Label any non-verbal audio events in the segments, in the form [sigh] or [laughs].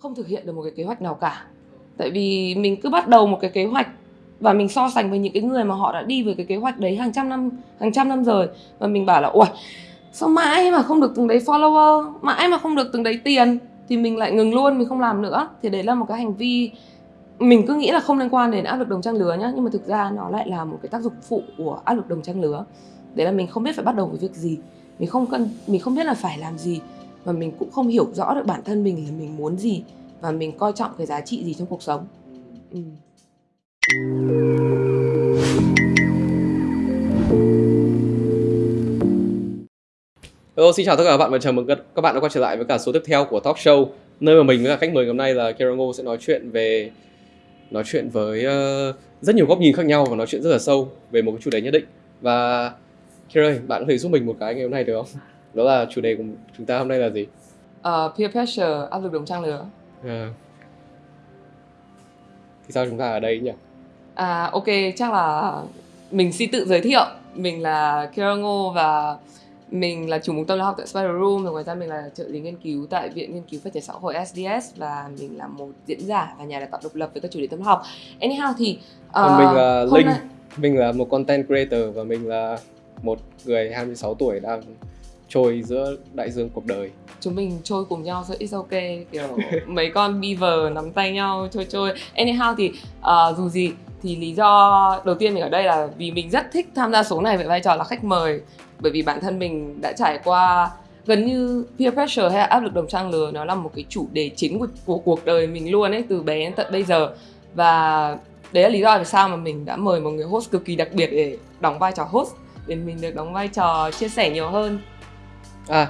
không thực hiện được một cái kế hoạch nào cả. Tại vì mình cứ bắt đầu một cái kế hoạch và mình so sánh với những cái người mà họ đã đi với cái kế hoạch đấy hàng trăm năm, hàng trăm năm rồi và mình bảo là ui sao mãi mà không được từng đấy follower, mãi mà không được từng đấy tiền? Thì mình lại ngừng luôn, mình không làm nữa. Thì đấy là một cái hành vi mình cứ nghĩ là không liên quan đến áp lực đồng trang lứa nhá, nhưng mà thực ra nó lại là một cái tác dụng phụ của áp lực đồng trang lứa. Đấy là mình không biết phải bắt đầu với việc gì, mình không cần, mình không biết là phải làm gì và mình cũng không hiểu rõ được bản thân mình là mình muốn gì và mình coi trọng cái giá trị gì trong cuộc sống ừ. Hello, xin chào tất cả các bạn và chào mừng các bạn đã quay trở lại với cả số tiếp theo của Talk Show nơi mà mình với cả khách mời ngày hôm nay là Ngô sẽ nói chuyện về nói chuyện với uh, rất nhiều góc nhìn khác nhau và nói chuyện rất là sâu về một cái chủ đề nhất định và ơi, bạn có thể giúp mình một cái ngày hôm nay được không? Đó là chủ đề của chúng ta hôm nay là gì? Uh, peer pressure, áp lực đồng trang lứa. À. Thì sao chúng ta ở đây nhỉ? À ok, chắc là mình xin tự giới thiệu. Mình là Kira Ngô và mình là chủ mục tâm lý học tại Spider Room và ngoài ra mình là trợ lý nghiên cứu tại Viện Nghiên cứu Phát triển Xã hội SDS và mình là một diễn giả và nhà đào tạo độc lập với các chủ đề tâm học. Anyhow thì uh, Còn mình là Linh, nay... mình là một content creator và mình là một người 26 tuổi đang trôi giữa đại dương cuộc đời. Chúng mình trôi cùng nhau so it's ok kiểu [laughs] mấy con beaver nắm tay nhau trôi trôi. Anyhow thì uh, dù gì thì lý do đầu tiên mình ở đây là vì mình rất thích tham gia số này với vai trò là khách mời. Bởi vì bản thân mình đã trải qua gần như peer pressure hay là áp lực đồng trang lứa nó là một cái chủ đề chính của, của cuộc đời mình luôn ấy từ bé đến tận bây giờ. Và đấy là lý do vì sao mà mình đã mời một người host cực kỳ đặc biệt để đóng vai trò host để mình được đóng vai trò chia sẻ nhiều hơn à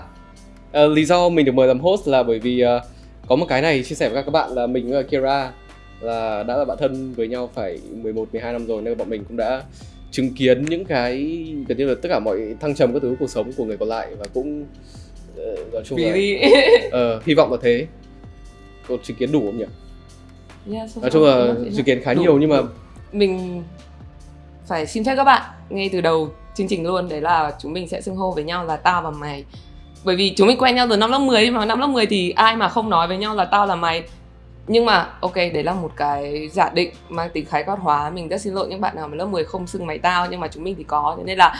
uh, lý do mình được mời làm host là bởi vì uh, có một cái này chia sẻ với các bạn là mình và Kira là đã là bạn thân với nhau phải 11 12 năm rồi nên bọn mình cũng đã chứng kiến những cái gần như là tất cả mọi thăng trầm các thứ cuộc sống của người còn lại và cũng uh, nói chung là uh, [laughs] hy vọng là thế. Có chứng kiến đủ không nhỉ? Yeah, nói chung là chứng kiến khá đủ, nhiều nhưng mà mình phải xin phép các bạn ngay từ đầu chương trình luôn đấy là chúng mình sẽ xưng hô với nhau là tao và mày. Bởi vì chúng mình quen nhau từ năm lớp 10 mà năm lớp 10 thì ai mà không nói với nhau là tao là mày. Nhưng mà ok đấy là một cái giả định mang tính khái quát hóa. Mình rất xin lỗi những bạn nào mà lớp 10 không xưng mày tao nhưng mà chúng mình thì có. Thế nên là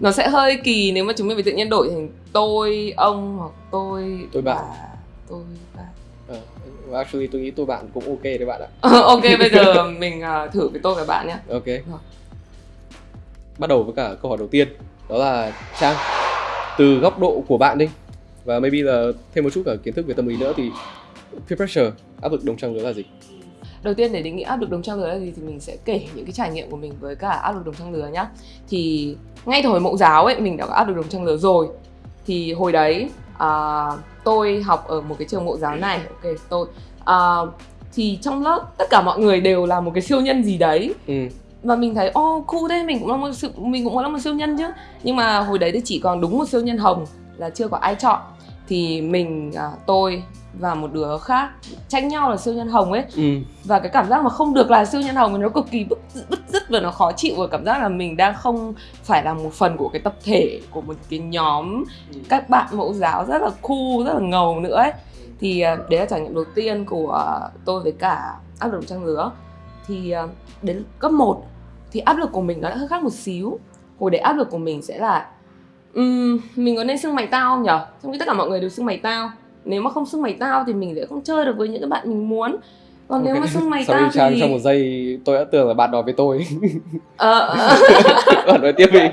nó sẽ hơi kỳ nếu mà chúng mình phải tự nhiên đổi thành tôi ông hoặc tôi tôi bạn. bà, tôi bạn. Uh, actually tôi nghĩ tôi bạn cũng ok đấy bạn ạ. Ok bây giờ [laughs] mình uh, thử với tôi và bạn nhé ok bắt đầu với cả câu hỏi đầu tiên đó là trang từ góc độ của bạn đi. Và maybe là thêm một chút cả kiến thức về tâm lý nữa thì peer pressure áp lực đồng trang lứa là gì? Đầu tiên để định nghĩa áp lực đồng trang lứa là gì thì mình sẽ kể những cái trải nghiệm của mình với cả áp lực đồng trang lứa nhá. Thì ngay từ hồi mẫu giáo ấy mình đã có áp lực đồng trang lứa rồi. Thì hồi đấy à, tôi học ở một cái trường mẫu giáo này. Ok tôi à, thì trong lớp tất cả mọi người đều là một cái siêu nhân gì đấy. Ừ và mình thấy ô oh, cool thế mình cũng là một sự mình cũng là một siêu nhân chứ. Nhưng mà hồi đấy thì chỉ còn đúng một siêu nhân hồng là chưa có ai chọn. Thì mình à, tôi và một đứa khác tranh nhau là siêu nhân hồng ấy. Ừ. và cái cảm giác mà không được là siêu nhân hồng nó cực kỳ bức bức rứt và nó khó chịu. Và cảm giác là mình đang không phải là một phần của cái tập thể của một cái nhóm ừ. các bạn mẫu giáo rất là cool rất là ngầu nữa ấy. Thì à, đấy là trải nghiệm đầu tiên của tôi với cả áp lực trang lứa thì à, đến cấp 1 thì áp lực của mình nó đã hơi khác một xíu. Hồi đấy áp lực của mình sẽ là um, mình có nên xưng mày tao không nhở? Trong khi tất cả mọi người đều xưng mày tao. Nếu mà không xưng mày tao thì mình sẽ không chơi được với những cái bạn mình muốn. Còn okay. nếu mà xưng mày tao thì trong một giây tôi đã tưởng là bạn nói với tôi. [laughs] Ờ. Bạn nói tiếp đi. [laughs]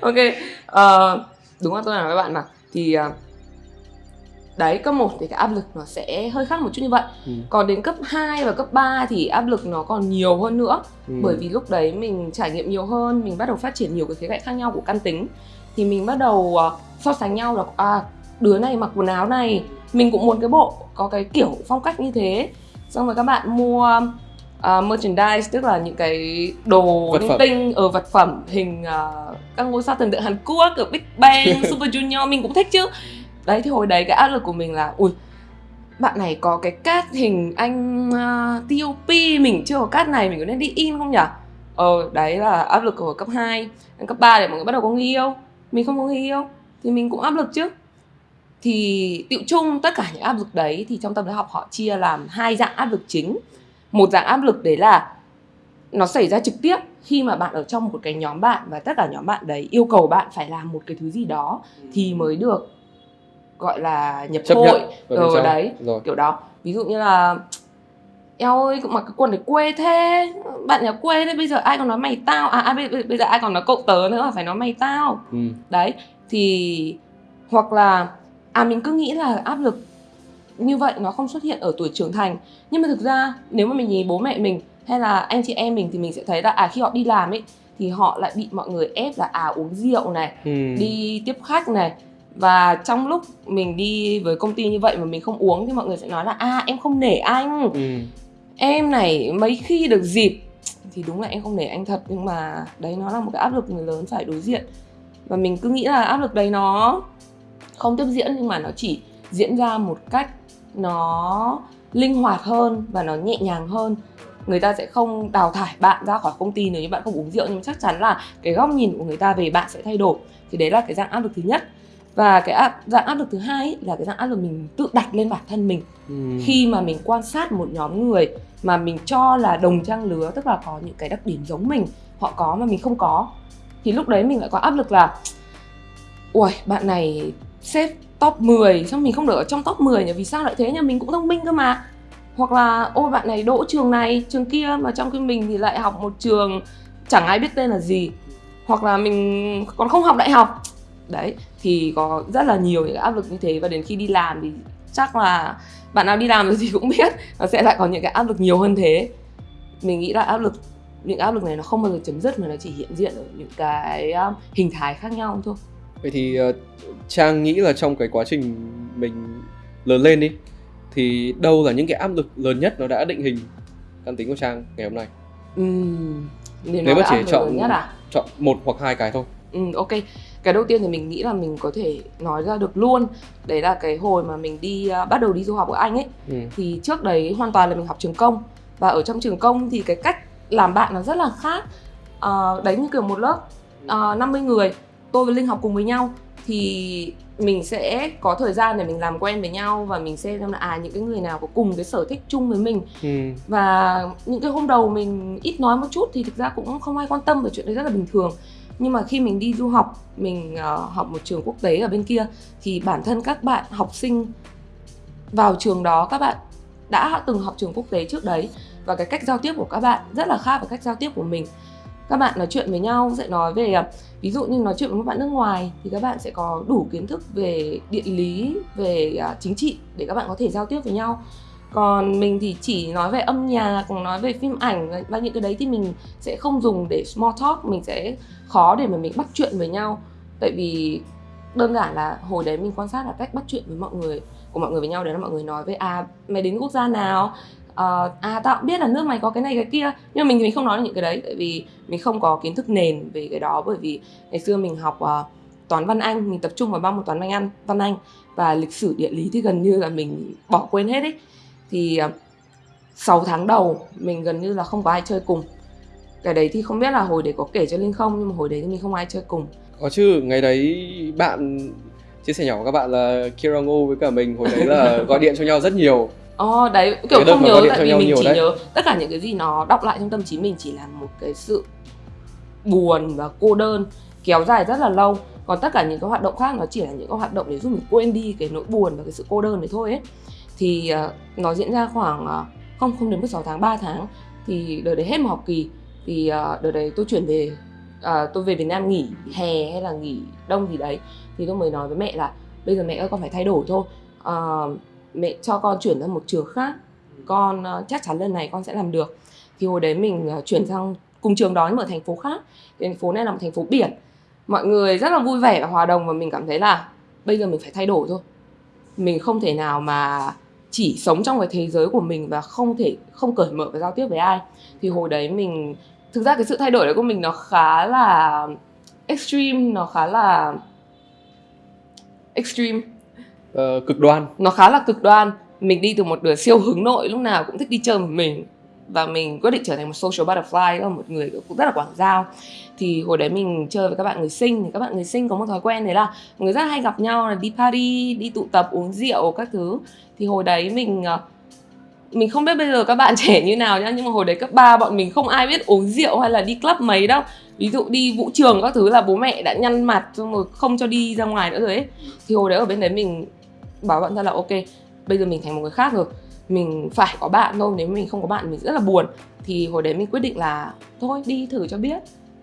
Ok. Uh, đúng là tôi nói với bạn mà. Thì uh, đấy cấp 1 thì cái áp lực nó sẽ hơi khác một chút như vậy. Ừ. còn đến cấp 2 và cấp 3 thì áp lực nó còn nhiều hơn nữa. Ừ. bởi vì lúc đấy mình trải nghiệm nhiều hơn mình bắt đầu phát triển nhiều cái khía cạnh khác nhau của căn tính. Thì mình bắt đầu uh, so sánh nhau là à đứa này mặc quần áo này mình cũng muốn cái bộ có cái kiểu phong cách như thế. Xong rồi các bạn mua uh, merchandise tức là những cái đồ vật linh tinh ở vật phẩm hình uh, các ngôi sao thần tượng Hàn Quốc ở Big Bang, [laughs] Super Junior mình cũng thích chứ đấy thì hồi đấy cái áp lực của mình là ui bạn này có cái cát hình anh à, uh, TOP mình chưa có cát này mình có nên đi in không nhỉ ờ đấy là áp lực của cấp 2 cấp 3 để mọi người bắt đầu có người yêu. Mình không có người yêu thì mình cũng áp lực chứ. Thì tiệu chung tất cả những áp lực đấy thì trong tâm lý học họ chia làm hai dạng áp lực chính. Một dạng áp lực đấy là nó xảy ra trực tiếp khi mà bạn ở trong một cái nhóm bạn và tất cả nhóm bạn đấy yêu cầu bạn phải làm một cái thứ gì đó thì mới được gọi là nhập Chấp hội nhận bên rồi trong. đấy rồi kiểu đó ví dụ như là eo ơi cũng mặc cái quần này quê thế bạn nhà quê thế bây giờ ai còn nói mày tao à, à bây, bây- bây giờ ai còn nói cậu tớ nữa phải nói mày tao ừ. đấy thì hoặc là à mình cứ nghĩ là áp lực như vậy nó không xuất hiện ở tuổi trưởng thành nhưng mà thực ra nếu mà mình nhìn bố mẹ mình hay là anh chị em mình thì mình sẽ thấy là à khi họ đi làm ấy thì họ lại bị mọi người ép là à uống rượu này Ừ. đi tiếp khách này và trong lúc mình đi với công ty như vậy mà mình không uống thì mọi người sẽ nói là à em không nể anh. Ừ. em này mấy khi được dịp thì đúng là em không nể anh thật nhưng mà đấy nó là một cái áp lực người lớn phải đối diện. Và mình cứ nghĩ là áp lực đấy nó không tiếp diễn nhưng mà nó chỉ diễn ra một cách nó linh hoạt hơn và nó nhẹ nhàng hơn. Người ta sẽ không đào thải bạn ra khỏi công ty nếu như bạn không uống rượu nhưng chắc chắn là cái góc nhìn của người ta về bạn sẽ thay đổi. Thì đấy là cái dạng áp lực thứ nhất và cái áp, dạng áp lực thứ hai ấy là cái dạng áp lực mình tự đặt lên bản thân mình. Ừ. khi mà mình quan sát một nhóm người mà mình cho là đồng trang lứa tức là có những cái đặc điểm giống mình họ có mà mình không có thì lúc đấy mình lại có áp lực là ui bạn này xếp top 10 xong mình không được ở trong top 10 nhỉ? Vì sao lại thế nhỉ? Mình cũng thông minh cơ mà. Hoặc là ôi bạn này đỗ trường này trường kia mà trong khi mình thì lại học một trường chẳng ai biết tên là gì. Hoặc là mình còn không học đại học đấy thì có rất là nhiều những áp lực như thế và đến khi đi làm thì chắc là bạn nào đi làm rồi [laughs] thì cũng biết nó sẽ lại có những cái áp lực nhiều hơn thế mình nghĩ là áp lực những áp lực này nó không bao giờ chấm dứt mà nó chỉ hiện diện ở những cái um, hình thái khác nhau thôi Vậy thì ờ, Trang nghĩ là trong cái quá trình mình lớn lên đi thì đâu là những cái áp lực lớn nhất nó đã định hình căn tính của Trang ngày hôm nay? Để Nếu mà chỉ chọn- nhất à Chọn một hoặc hai cái thôi. Ừ, ok. Cái đầu tiên thì mình nghĩ là mình có thể nói ra được luôn. Đấy là cái hồi mà mình đi uh, bắt đầu đi du học ở Anh ấy Ừ. thì trước đấy hoàn toàn là mình học trường công và ở trong trường công thì cái cách làm bạn nó rất là khác. Ờ, đấy như kiểu một lớp uh, 50 người, tôi với Linh học cùng với nhau thì mình sẽ có thời gian để mình làm quen với nhau và mình xem xem là à những cái người nào có cùng cái sở thích chung với mình Ừ. và những cái hôm đầu mình ít nói một chút thì thực ra cũng không ai quan tâm về chuyện đấy rất là bình thường nhưng mà khi mình đi du học mình uh, học một trường quốc tế ở bên kia thì bản thân các bạn học sinh vào trường đó các bạn đã từng học trường quốc tế trước đấy. Và cái cách giao tiếp của các bạn rất là khác với cách giao tiếp của mình. Các bạn nói chuyện với nhau sẽ nói về ờ, ví dụ như nói chuyện với một bạn nước ngoài thì các bạn sẽ có đủ kiến thức về địa lý về ờ, chính trị để các bạn có thể giao tiếp với nhau còn mình thì chỉ nói về âm nhạc nói về phim ảnh và- những cái đấy thì mình sẽ không dùng để small talk mình sẽ khó để mà mình bắt chuyện với nhau. Tại vì đơn giản là hồi đấy mình quan sát là cách bắt chuyện với mọi người của mọi người với nhau đấy là mọi người nói với à mày đến quốc gia nào? À, à tao cũng biết là nước mày có cái này cái kia. Nhưng mà mình thì mình không nói được những cái đấy tại vì mình không có kiến thức nền về cái đó. Bởi vì ngày xưa mình học uh, toán văn anh mình tập trung vào ba môn toán văn anh văn anh và lịch sử địa lý thì gần như là mình bỏ quên hết ấy thì uh, 6 tháng đầu mình gần như là không có ai chơi cùng cái đấy thì không biết là hồi đấy có kể cho linh không nhưng mà hồi đấy thì mình không ai chơi cùng Có chứ, ngày đấy bạn chia sẻ nhỏ với các bạn là Kira Ngô với cả mình hồi đấy là [laughs] gọi điện cho nhau rất nhiều. Ồ đấy kiểu Cái đợt không nhớ tại vì mình chỉ đấy. nhớ tất cả những cái gì nó đọng lại trong tâm trí mình chỉ là một cái sự buồn và cô đơn kéo dài rất là lâu còn tất cả những cái hoạt động khác nó chỉ là những cái hoạt động để giúp mình quên đi cái nỗi buồn và cái sự cô đơn đấy thôi ấy thì uh, nó diễn ra khoảng uh, không không đến 16 tháng 3 tháng. Thì đợt đấy hết một học kỳ. Thì uh, đợt đấy tôi chuyển về uh, tôi về Việt Nam nghỉ hè hay là nghỉ đông gì đấy. Thì tôi mới nói với mẹ là bây giờ mẹ ơi con phải thay đổi thôi. Uh, mẹ cho con chuyển sang một trường khác. Con uh, chắc chắn lần này con sẽ làm được. Thì hồi đấy mình uh, chuyển sang cùng trường đó nhưng ở thành phố khác. Thành phố này là một thành phố biển. Mọi người rất là vui vẻ và hòa đồng và mình cảm thấy là bây giờ mình phải thay đổi thôi. Mình không thể nào mà chỉ sống trong cái thế giới của mình và không thể không cởi mở và giao tiếp với ai. Thì hồi đấy mình thực ra cái sự thay đổi đấy của mình nó khá là extreme nó khá là extreme. Ờ, cực đoan. nó khá là cực đoan. Mình đi từ một đứa siêu hướng nội lúc nào cũng thích đi chơi một mình và mình quyết định trở thành một social butterfly là một người cũng rất là quảng giao. Thì hồi đấy mình chơi với các bạn người sinh, thì các bạn người sinh có một thói quen đấy là mọi người rất hay gặp nhau là đi party, đi tụ tập, uống rượu các thứ. Thì hồi đấy mình ờ, mình không biết bây giờ các bạn [laughs] trẻ như nào nhá, nhưng mà hồi đấy cấp 3 bọn mình không ai biết uống rượu hay là đi club mấy đâu. Ví dụ đi vũ trường các thứ là bố mẹ đã nhăn mặt xong rồi không cho đi ra ngoài nữa rồi ấy. Thì hồi đấy ở bên đấy mình bảo bạn ra là, ok, bây giờ mình thành một người khác rồi mình phải có bạn thôi nếu mình không có bạn mình rất là buồn. Thì hồi đấy mình quyết định là thôi đi thử cho biết.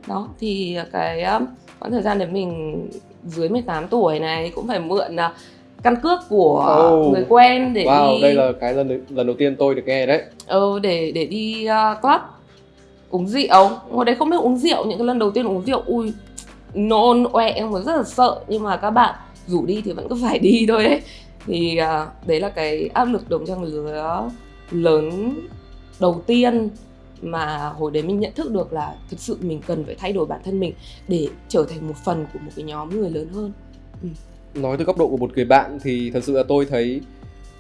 Đó thì cái quãng thời gian đấy mình dưới 18 tuổi này cũng phải mượn uh, căn cước của Oh. người quen để wow đi đây là cái lần lần đầu tiên tôi được nghe đấy. Ừ, để để đi uh, club uống rượu. Hồi đấy không biết uống rượu những cái lần đầu tiên uống rượu ui nôn oẹ em còn rất là sợ. Nhưng mà các bạn rủ đi thì vẫn cứ phải đi thôi ấy thì à, đấy là cái áp lực đồng trang lứa lớn đầu tiên mà hồi đấy mình nhận thức được là thực sự mình cần phải thay đổi bản thân mình để trở thành một phần của một cái nhóm người lớn hơn. Ừ. Nói từ góc độ của một người bạn thì thật sự là tôi thấy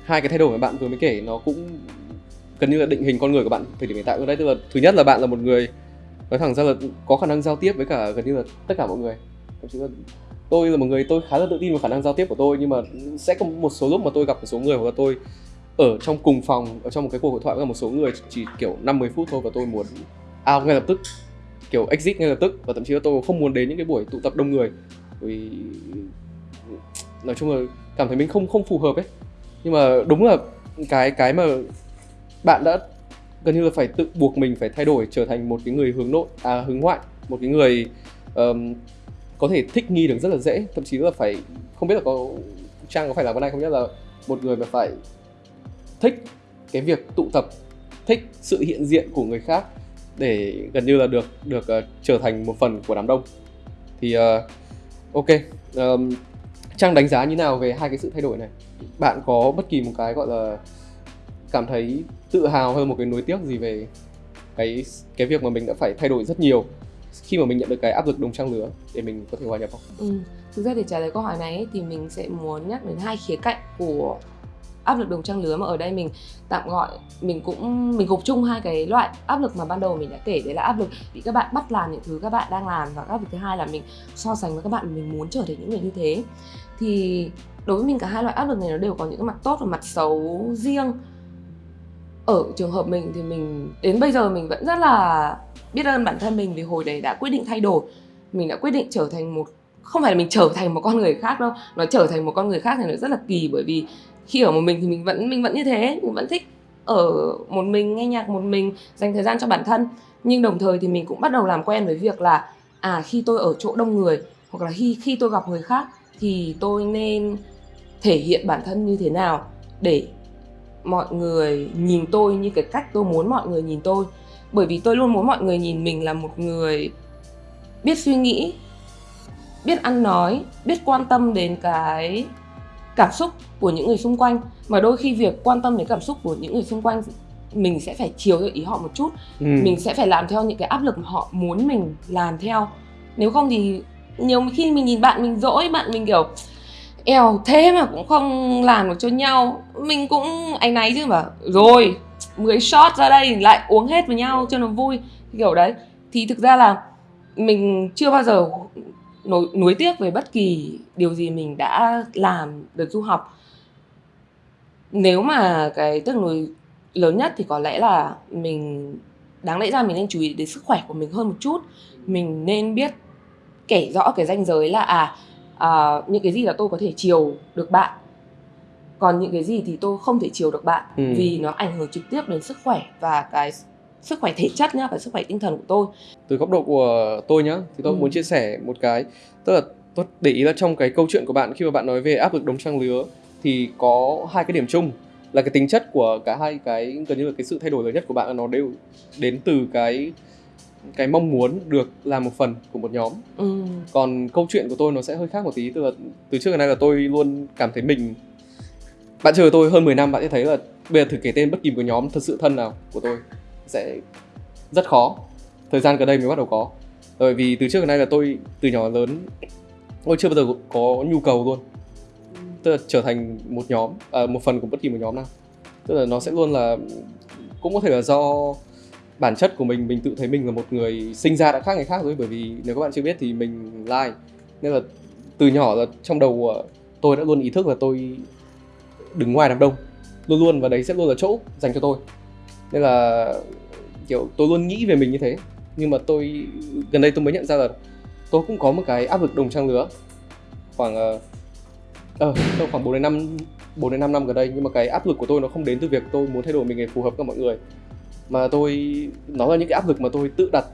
hai cái thay đổi mà bạn vừa mới kể nó cũng gần như là định hình con người của bạn, thời điểm hiện tại đấy. Tức là thứ nhất là bạn là một người, nói thẳng ra là có khả năng giao tiếp với cả gần như là tất cả mọi người. Thậm chí là tôi là một người tôi khá là tự tin vào khả năng giao tiếp của tôi nhưng mà sẽ có một số lúc mà tôi gặp một số người hoặc là tôi ở trong cùng phòng ở trong một cái cuộc hội thoại với một số người chỉ kiểu 50 phút thôi và tôi muốn out ngay lập tức kiểu exit ngay lập tức và thậm chí là tôi không muốn đến những cái buổi tụ tập đông người. Vì nói chung là cảm thấy mình không không phù hợp ấy. Nhưng mà đúng là cái cái mà bạn đã gần như là phải tự buộc mình phải thay đổi trở thành một cái người hướng nội à hướng ngoại một cái người um, có thể thích nghi được rất là dễ thậm chí là phải không biết là có trang có phải là con này không nhất là một người mà phải thích cái việc tụ tập thích sự hiện diện của người khác để gần như là được được uh, trở thành một phần của đám đông. Thì uh, ok um, trang đánh giá như nào về hai cái sự thay đổi này? Bạn có bất kỳ một cái gọi là cảm thấy tự hào hơn một cái nối tiếc gì về cái cái việc mà mình đã phải thay đổi rất nhiều? Khi mà mình nhận được cái áp lực đồng trang lứa để mình có thể hòa nhập không? Ừ. Thực ra để trả lời câu hỏi này ấy, thì mình sẽ muốn nhắc đến hai khía cạnh của áp lực đồng trang lứa mà ở đây mình tạm gọi mình cũng mình gộp chung hai cái loại áp lực mà ban đầu mình đã kể đấy là áp lực bị các bạn bắt làm những thứ các bạn đang làm và áp lực thứ hai là mình so sánh với các bạn mình muốn trở thành những người như thế thì đối với mình cả hai loại áp lực này nó đều có những cái mặt tốt và mặt xấu riêng ở trường hợp mình thì mình đến bây giờ mình vẫn rất là biết ơn bản thân mình vì hồi đấy đã quyết định thay đổi. Mình đã quyết định trở thành một, không phải là mình trở thành một con người khác đâu, nó trở thành một con người khác thì nó rất là kỳ bởi vì khi ở một mình thì mình vẫn mình vẫn như thế, mình vẫn thích ở một mình, nghe nhạc một mình, dành thời gian cho bản thân. Nhưng đồng thời thì mình cũng bắt đầu làm quen với việc là à khi tôi ở chỗ đông người hoặc là khi khi tôi gặp người khác thì tôi nên thể hiện bản thân như thế nào để mọi người nhìn tôi như cái cách tôi muốn mọi người nhìn tôi bởi vì tôi luôn muốn mọi người nhìn mình là một người biết suy nghĩ biết ăn nói biết quan tâm đến cái cảm xúc của những người xung quanh. Mà đôi khi việc quan tâm đến cảm xúc của những người xung quanh mình sẽ phải chiều theo ý họ một chút. Ừ. mình sẽ phải làm theo những cái áp lực mà họ muốn mình làm theo. Nếu không thì nhiều khi mình nhìn bạn mình dỗi bạn mình kiểu eo thế mà cũng không làm được cho nhau. Mình cũng áy náy chứ mà. Rồi 10 shot ra đây lại uống hết với nhau cho nó vui kiểu đấy. Thì thực ra là mình chưa bao giờ nối, nối tiếc về bất kỳ điều gì mình đã làm được du học. Nếu mà cái tiếc nuối lớn nhất thì có lẽ là mình đáng lẽ ra mình nên chú ý đến sức khỏe của mình hơn một chút. Mình nên biết kể rõ cái ranh giới là à, à những cái gì là tôi có thể chiều được bạn còn những cái gì thì tôi không thể chiều được bạn Ừ. vì nó ảnh hưởng trực tiếp đến sức khỏe và cái sức khỏe thể chất nhá và sức khỏe tinh thần của tôi từ góc độ của tôi nhá thì tôi Ừ. muốn chia sẻ một cái tức là tôi để ý là trong cái câu chuyện của bạn khi mà bạn nói về áp lực đồng trang lứa thì có hai cái điểm chung là cái tính chất của cả hai cái gần như là cái sự thay đổi lớn nhất của bạn là nó đều đến từ cái cái mong muốn được làm một phần của một nhóm ừ. còn câu chuyện của tôi nó sẽ hơi khác một tí tức là từ trước đến nay là tôi luôn cảm thấy mình bạn chờ tôi hơn 10 năm bạn sẽ thấy là bây giờ thử kể tên bất kỳ một nhóm thật sự thân nào của tôi sẽ rất khó. Thời gian gần đây mới bắt đầu có. Bởi vì từ trước đến nay là tôi từ nhỏ lớn tôi chưa bao giờ có nhu cầu luôn. Tức là trở thành một nhóm à, một phần của bất kỳ một nhóm nào. Tức là nó sẽ luôn là cũng có thể là do bản chất của mình mình tự thấy mình là một người sinh ra đã khác người khác rồi. Bởi vì nếu các bạn chưa biết thì mình like. Nên là từ nhỏ là trong đầu à, tôi đã luôn ý thức là tôi đứng ngoài đám đông. Luôn luôn và đấy sẽ luôn là chỗ dành cho tôi. Nên là kiểu tôi luôn nghĩ về mình như thế. Nhưng mà tôi gần đây tôi mới nhận ra là tôi cũng có một cái áp lực đồng trang lứa. Khoảng ờ uh, uh, khoảng 4 đến 5 4 đến 5 năm gần đây nhưng mà cái áp lực của tôi nó không đến từ việc tôi muốn thay đổi mình để phù hợp với mọi người. Mà tôi nó là những cái áp lực mà tôi tự đặt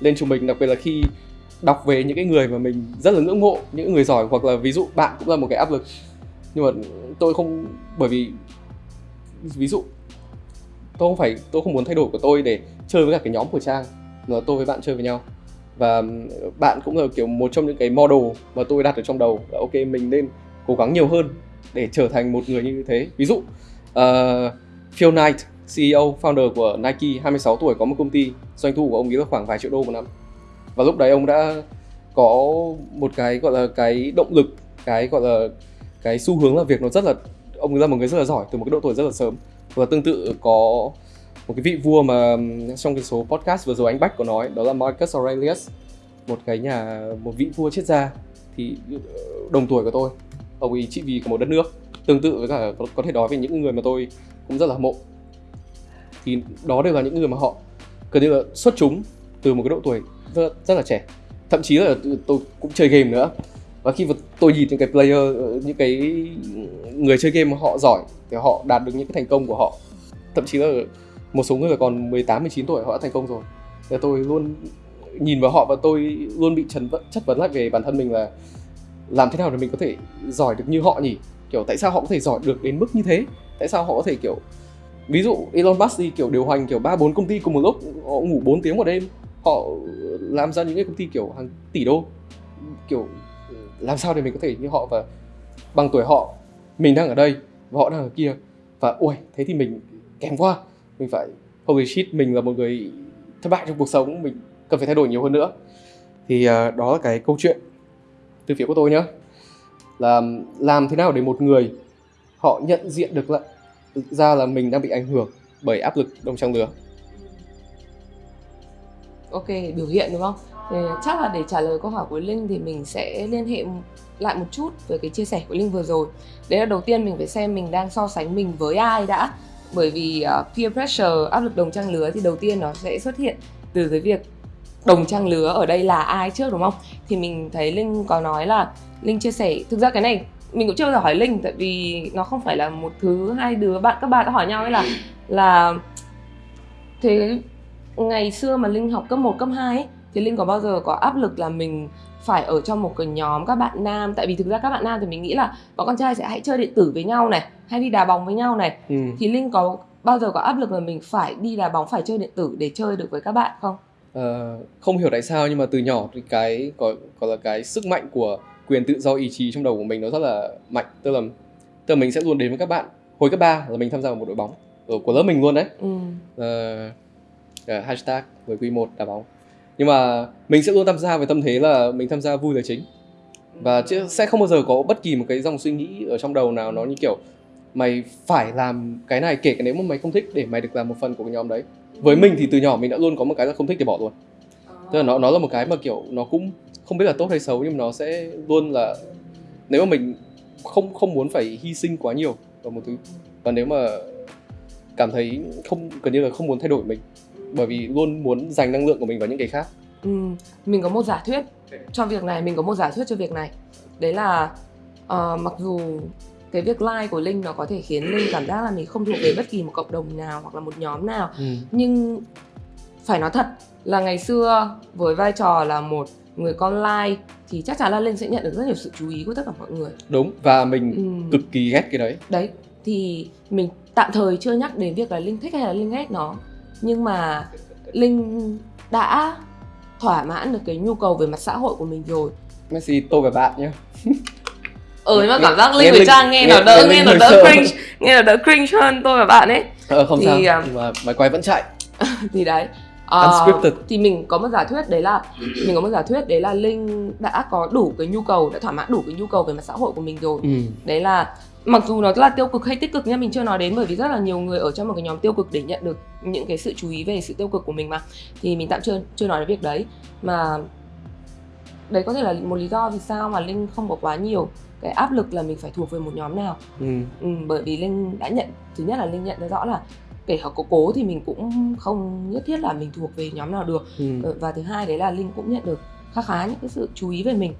lên cho mình đặc biệt là khi đọc về những cái người mà mình rất là ngưỡng mộ những người giỏi hoặc là ví dụ bạn cũng là một cái áp lực nhưng mà tôi không bởi vì ví dụ tôi không phải tôi không muốn thay đổi của tôi để chơi với cả cái nhóm của trang mà tôi với bạn chơi với nhau. Và bạn cũng là kiểu một trong những cái model mà tôi đặt ở trong đầu là ok mình nên cố gắng nhiều hơn để trở thành một người như thế. Ví dụ uh, Phil Knight CEO founder của Nike 26 tuổi có một công ty doanh thu của ông ấy là khoảng vài triệu đô một năm. Và lúc đấy ông đã có một cái gọi là cái động lực cái gọi là cái xu hướng là việc nó rất là ông ra một người rất là giỏi từ một cái độ tuổi rất là sớm và tương tự có một cái vị vua mà ừ, trong cái số podcast vừa rồi anh Bách có nói đó là Marcus Aurelius một cái nhà một vị vua triết gia thì ừ, đồng tuổi của tôi. Ông ấy trị vì của một đất nước tương tự với cả có, có thể nói về những người mà tôi cũng rất là hâm mộ. Thì đó đều là những người mà họ gần như là xuất chúng từ một cái độ tuổi rất, rất là trẻ. Thậm chí là ừ, tôi cũng chơi game nữa và khi mà tôi nhìn những cái player ờ, những cái người chơi game mà họ giỏi, thì họ đạt được những cái thành công của họ. Thậm chí là một số người còn 18 19 tuổi họ đã thành công rồi. Thì tôi luôn nhìn vào họ và tôi luôn bị trần chất vấn lại về bản thân mình là làm thế nào để mình có thể giỏi được như họ nhỉ? Kiểu, tại sao họ có thể giỏi được đến mức như thế? Tại sao họ có thể, kiểu, ví dụ Elon Musk đi, kiểu, điều hành, kiểu, ba bốn công ty cùng một lúc, họ ngủ 4 tiếng một đêm, họ làm ra những cái công ty, kiểu, hàng tỷ đô. Kiểu làm sao để mình có thể như họ và bằng tuổi họ mình đang ở đây và họ đang ở kia. Và ui thế thì mình kém quá. Mình phải holy shit mình là một người thất bại trong cuộc sống mình cần phải thay đổi nhiều hơn nữa. Thì uh, đó là cái câu chuyện từ phía của tôi nhé là làm thế nào để một người họ nhận diện được là ra là mình đang bị ảnh hưởng bởi áp lực đồng trang lứa? Ok biểu hiện đúng không? Thì chắc là để trả lời câu hỏi của linh thì mình sẽ liên hệ lại một chút về cái chia sẻ của linh vừa rồi. Đấy là đầu tiên mình phải xem mình đang so sánh mình với ai đã. Bởi vì uh, peer pressure áp lực đồng trang lứa thì đầu tiên nó sẽ xuất hiện từ cái việc đồng trang lứa ở đây là ai trước đúng không? Thì mình thấy linh có nói là linh chia sẻ thực ra cái này mình cũng chưa bao giờ hỏi linh tại vì nó không phải là một thứ hai đứa bạn các bạn đã hỏi nhau ấy là là thế ngày xưa mà linh học cấp 1, cấp 2 ấy, thì linh có bao giờ có áp lực là mình phải ở trong một cái nhóm các bạn nam? Tại vì thực ra các bạn nam thì mình nghĩ là bọn con trai sẽ hãy chơi điện tử với nhau này hay đi đá bóng với nhau này. Ừ. thì linh có bao giờ có áp lực là mình phải đi đá bóng phải chơi điện tử để chơi được với các bạn không? Uh, không hiểu tại sao nhưng mà từ nhỏ thì cái có có là cái sức mạnh của quyền tự do ý chí trong đầu của mình nó rất là mạnh. Tức là tức là mình sẽ luôn đến với các bạn. Hồi cấp 3 là mình tham gia vào một đội bóng ở của lớp mình luôn đấy. Ừ. uh, uh, hashtag với quy một đá bóng nhưng mà mình sẽ luôn tham gia với tâm thế là mình tham gia vui là chính. Và chứ sẽ không bao giờ có bất kỳ một cái dòng suy nghĩ ở trong đầu nào nó như kiểu mày phải làm cái này kể cả nếu mà mày không thích để mày được làm một phần của cái nhóm đấy. Với mình thì từ nhỏ mình đã luôn có một cái là không thích thì bỏ luôn. Tức là nó nó là một cái mà kiểu nó cũng không biết là tốt hay xấu nhưng mà nó sẽ luôn là nếu mà mình không không muốn phải hy sinh quá nhiều vào một thứ và nếu mà cảm thấy không gần như là không muốn thay đổi mình bởi vì luôn muốn dành năng lượng của mình vào những cái khác. Ừ, mình có một giả thuyết cho việc này mình có một giả thuyết cho việc này. Đấy là uh, mặc dù cái việc like của linh nó có thể khiến linh cảm giác là mình không thuộc về bất kỳ một cộng đồng nào hoặc là một nhóm nào ừ. nhưng phải nói thật là ngày xưa với vai trò là một người con like thì chắc chắn là linh sẽ nhận được rất nhiều sự chú ý của tất cả mọi người. Đúng và mình ừ. cực kỳ ghét cái đấy. Đấy thì mình tạm thời chưa nhắc đến việc là linh thích hay là linh ghét nó nhưng mà linh đã thỏa mãn được cái nhu cầu về mặt xã hội của mình rồi. Messi tôi và bạn nhé ừ nhưng mà cảm giác linh với trang nghe, nghe nó đỡ nghe, nghe nó đỡ cringe nghe nó đỡ cringe hơn tôi và bạn ấy. Ờ không thì, sao. um, nhưng mà máy quay vẫn chạy. [laughs] Thì đấy. Uh, thì mình có một giả thuyết đấy là mình có một giả thuyết đấy là linh đã có đủ cái nhu cầu đã thỏa mãn đủ cái nhu cầu về mặt xã hội của mình rồi. Ừ. đấy là mặc dù nó là tiêu cực hay tích cực nha mình chưa nói đến bởi vì rất là nhiều người ở trong một cái nhóm tiêu cực để nhận được những cái sự chú ý về sự tiêu cực của mình mà. Thì mình tạm chưa chưa nói đến việc đấy. Mà đấy có thể là một lý do vì sao mà linh không có quá nhiều cái áp lực là mình phải thuộc về một nhóm nào. Ừ. ừ, bởi vì linh đã nhận thứ nhất là linh nhận ra rõ là kể cả có cố thì mình cũng không nhất thiết là mình thuộc về nhóm nào được. Ừ. Ờ, và thứ hai đấy là linh cũng nhận được khá khá những cái sự chú ý về mình.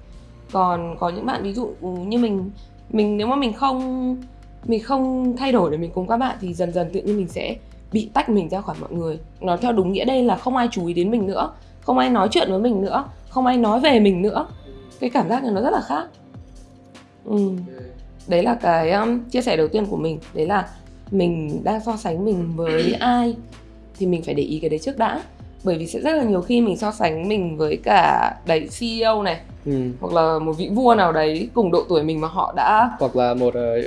Còn có những bạn ví dụ ừ, như mình mình nếu mà mình không mình không thay đổi để mình cùng các bạn thì dần dần tự nhiên mình sẽ bị tách mình ra khỏi mọi người. Nó theo đúng nghĩa đây là không ai chú ý đến mình nữa không ai nói chuyện với mình nữa không ai nói về mình nữa. Cái cảm giác này nó rất là khác. Ừ. đấy là cái um, chia sẻ đầu tiên của mình. Đấy là mình đang so sánh mình với ai thì mình phải để ý cái đấy trước đã bởi vì sẽ rất là nhiều khi mình so sánh mình với cả đấy CEO này Ừ. hoặc là một vị vua nào đấy cùng độ tuổi mình mà họ đã hoặc là một ờ,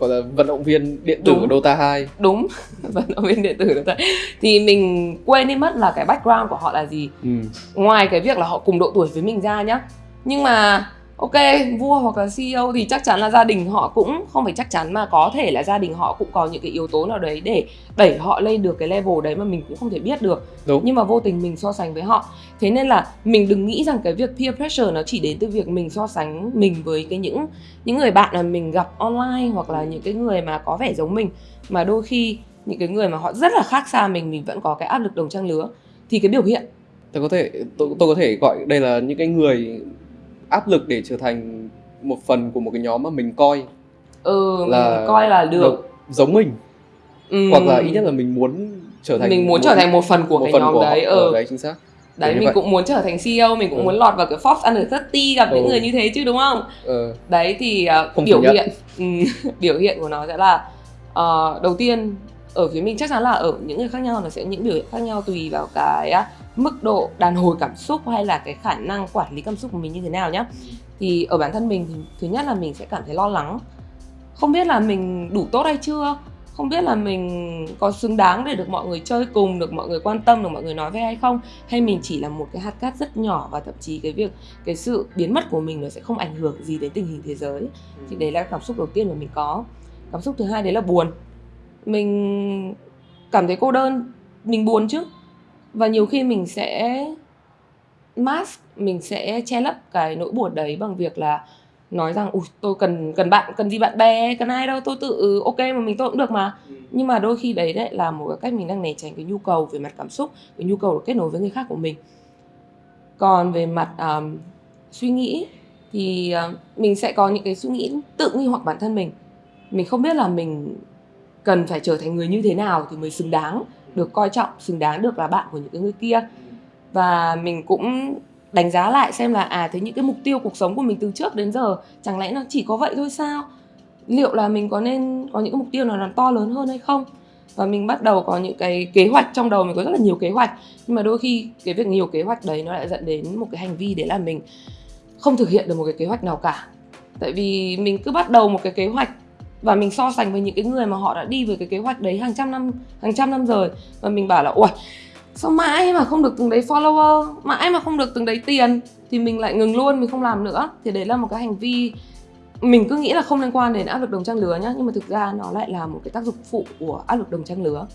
gọi là vận động viên điện tử Đúng. Dota 2 đúng [laughs] vận động viên điện tử đó thì mình quên đi mất là cái background của họ là gì ừ. ngoài cái việc là họ cùng độ tuổi với mình ra nhá nhưng mà ok vua hoặc là CEO thì chắc chắn là gia đình họ cũng không phải chắc chắn mà có thể là gia đình họ cũng có những cái yếu tố nào đấy để đẩy họ lên được cái level đấy mà mình cũng không thể biết được. Đúng. nhưng mà vô tình mình so sánh với họ. Thế nên là mình đừng nghĩ rằng cái việc peer pressure nó chỉ đến từ việc mình so sánh mình với cái những những người bạn mà mình gặp online hoặc là những cái người mà có vẻ giống mình. Mà đôi khi những cái người mà họ rất là khác xa mình mình vẫn có cái áp lực đồng trang lứa. Thì cái biểu hiện. Tôi có thể tôi, tôi có thể gọi đây là những cái người áp lực để trở thành một phần của một cái nhóm mà mình coi ừ là mình coi là được giống mình ừ. hoặc là ít nhất là mình muốn trở thành mình muốn trở thành một phần của một cái phần nhóm của đấy họ. ừ. Ờ, đấy chính xác đấy mình vậy. cũng muốn trở thành CEO mình cũng Ừ. muốn lọt vào cái Forbes Under 30 gặp những Ừ. người như thế chứ đúng không ờ, đấy thì uh, Không biểu hiện ừ, [laughs] biểu hiện của nó sẽ là ờ, đầu tiên ở phía mình chắc chắn là ở những người khác nhau nó sẽ những biểu hiện khác nhau tùy vào cái á, mức độ đàn hồi cảm xúc hay là cái khả năng quản lý cảm xúc của mình như thế nào nhá. Thì ở bản thân mình thì thứ nhất là mình sẽ cảm thấy lo lắng. Không biết là mình đủ tốt hay chưa? Không biết là mình có xứng đáng để được mọi người chơi cùng được mọi người quan tâm được mọi người nói về hay không? Hay mình chỉ là một cái hạt cát rất nhỏ và thậm chí cái việc cái sự biến mất của mình nó sẽ không ảnh hưởng gì đến tình hình thế giới. Thì đấy là cảm xúc đầu tiên mà mình có. Cảm xúc thứ hai đấy là buồn. Mình cảm thấy cô đơn. Mình buồn chứ và nhiều khi mình sẽ mask mình sẽ che lấp cái nỗi buồn đấy bằng việc là nói rằng ui tôi cần cần bạn cần gì bạn bè cần ai đâu tôi tự ok mà mình tôi cũng được mà. Nhưng mà đôi khi đấy đấy là một cái cách mình đang né tránh cái nhu cầu về mặt cảm xúc cái nhu cầu được kết nối với người khác của mình. Còn về mặt um, suy nghĩ thì uh, mình sẽ có những cái suy nghĩ tự nghi hoặc bản thân mình. Mình không biết là mình cần phải trở thành người như thế nào thì mới xứng đáng được coi trọng, xứng đáng được là bạn của những cái người kia. Và mình cũng đánh giá lại xem là à thế những cái mục tiêu cuộc sống của mình từ trước đến giờ, chẳng lẽ nó chỉ có vậy thôi sao? Liệu là mình có nên có những cái mục tiêu nào nó to lớn hơn hay không? Và mình bắt đầu có những cái kế hoạch, trong đầu mình có rất là nhiều kế hoạch, nhưng mà đôi khi cái việc nhiều kế hoạch đấy nó lại dẫn đến một cái hành vi đấy là mình không thực hiện được một cái kế hoạch nào cả. Tại vì mình cứ bắt đầu một cái kế hoạch và mình so sánh với những cái người mà họ đã đi với cái kế hoạch đấy hàng trăm năm hàng trăm năm rồi. Và mình bảo là ui sao mãi mà không được từng đấy follower mãi mà không được từng đấy tiền? Thì mình lại ngừng luôn mình không làm nữa. Thì đấy là một cái hành vi mình cứ nghĩ là không liên quan đến áp lực đồng trang lứa nhá. Nhưng mà thực ra nó lại là một cái tác dụng phụ của áp lực đồng trang lứa.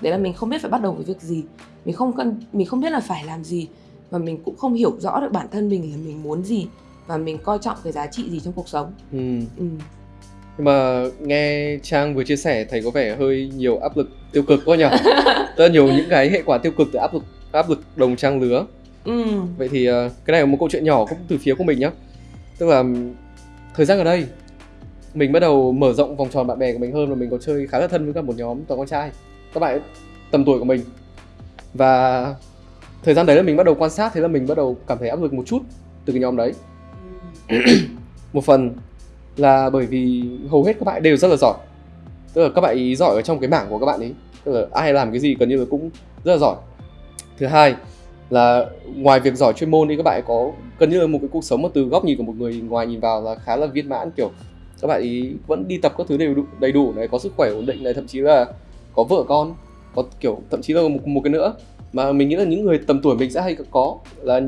Đấy là mình không biết phải bắt đầu với việc gì. Mình không cần mình không biết là phải làm gì. Và mình cũng không hiểu rõ được bản thân mình là mình muốn gì. Và mình coi trọng cái giá trị gì trong cuộc sống. Ừ. ừ. Nhưng mà nghe trang vừa chia sẻ thấy có vẻ hơi nhiều áp lực tiêu cực quá nhỉ [laughs] rất nhiều những cái hệ quả tiêu cực từ áp lực áp lực đồng trang lứa. Ừ. vậy thì ờ, cái này là một câu chuyện nhỏ cũng từ phía của mình nhá. Tức là thời gian ở đây mình bắt đầu mở rộng vòng tròn bạn bè của mình hơn và mình có chơi khá là thân với cả một nhóm toàn con trai các bạn tầm tuổi của mình. Và thời gian đấy là mình bắt đầu quan sát thế là mình bắt đầu cảm thấy áp lực một chút từ cái nhóm đấy. [clears throat] Một phần là bởi vì hầu hết các bạn đều rất là giỏi. Tức là các bạn ý giỏi ở trong cái mảng của các bạn ấy tức là ai làm cái gì gần như là cũng rất là giỏi. Thứ hai là ngoài việc giỏi chuyên môn thì các bạn có gần như là một cái cuộc sống mà từ góc nhìn của một người ngoài nhìn vào là khá là viên mãn kiểu các bạn ý vẫn đi tập các thứ đầy đủ, đầy đủ này có sức khỏe ổn định này thậm chí là có vợ con có kiểu thậm chí là một, một cái nữa. Mà mình nghĩ là những người tầm tuổi mình sẽ hay có là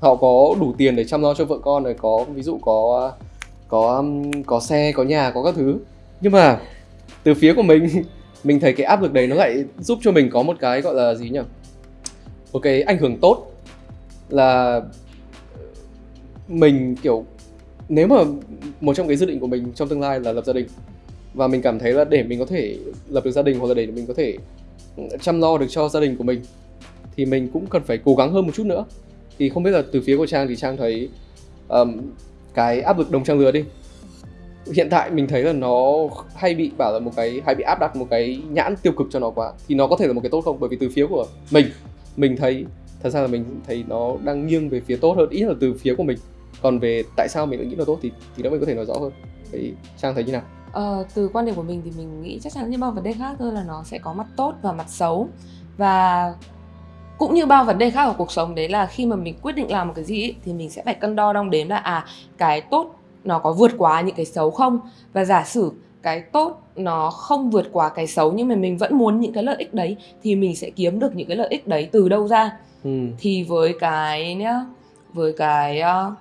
họ có đủ tiền để chăm lo cho vợ con này có ví dụ có có um, có xe có nhà có các thứ. Nhưng mà từ phía của mình [laughs] mình thấy cái áp lực đấy nó lại giúp cho mình có một cái gọi là gì nhỉ? Một cái ảnh hưởng tốt là mình kiểu nếu mà một trong cái dự định của mình trong tương lai là lập gia đình và mình cảm thấy là để mình có thể lập được gia đình hoặc là để mình có thể chăm lo được cho gia đình của mình thì mình cũng cần phải cố gắng hơn một chút nữa. Thì không biết là từ phía của trang thì trang thấy um, cái áp lực đồng trang lứa đi. Hiện tại mình thấy là nó hay bị bảo là một cái hay bị áp đặt một cái nhãn tiêu cực cho nó quá thì nó có thể là một cái tốt không? Bởi vì từ phía của mình mình thấy thật ra là mình thấy nó đang nghiêng về phía tốt hơn ít là từ phía của mình. Còn về tại sao mình lại nghĩ là tốt thì thì đó mình có thể nói rõ hơn. Thì trang thấy như nào? Ờ, từ quan điểm của mình thì mình nghĩ chắc chắn như bao vấn đề khác thôi là nó sẽ có mặt tốt và mặt xấu. Và cũng như bao vấn đề khác ở cuộc sống đấy là khi mà mình quyết định làm một cái gì ấy, thì mình sẽ phải cân đo đong đếm là à cái tốt nó có vượt quá những cái xấu không? Và giả sử cái tốt nó không vượt quá cái xấu nhưng mà mình vẫn muốn những cái lợi ích đấy thì mình sẽ kiếm được những cái lợi ích đấy từ đâu ra? Ừ. thì với cái nhá với cái uh,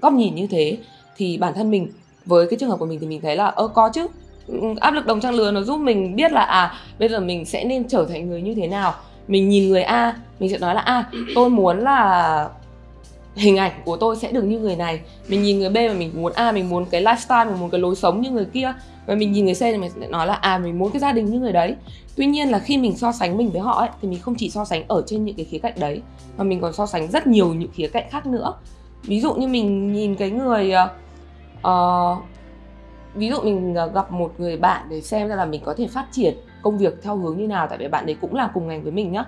góc nhìn như thế thì bản thân mình với cái trường hợp của mình thì mình thấy là ơ có chứ. Ừ, áp lực đồng trang lứa nó giúp mình biết là à bây giờ mình sẽ nên trở thành người như thế nào mình nhìn người a mình sẽ nói là a tôi muốn là hình ảnh của tôi sẽ được như người này. Mình nhìn người b mà mình muốn a mình muốn cái lifestyle mình muốn cái lối sống như người kia. Và mình nhìn người c thì mình sẽ nói là à mình muốn cái gia đình như người đấy. Tuy nhiên là khi mình so sánh mình với họ ấy thì mình không chỉ so sánh ở trên những cái khía cạnh đấy mà mình còn so sánh rất nhiều những khía cạnh khác nữa. Ví dụ như mình nhìn cái người uh, ví dụ mình gặp một người bạn để xem ra là mình có thể phát triển công việc theo hướng như nào tại vì bạn đấy cũng là cùng ngành với mình nhá.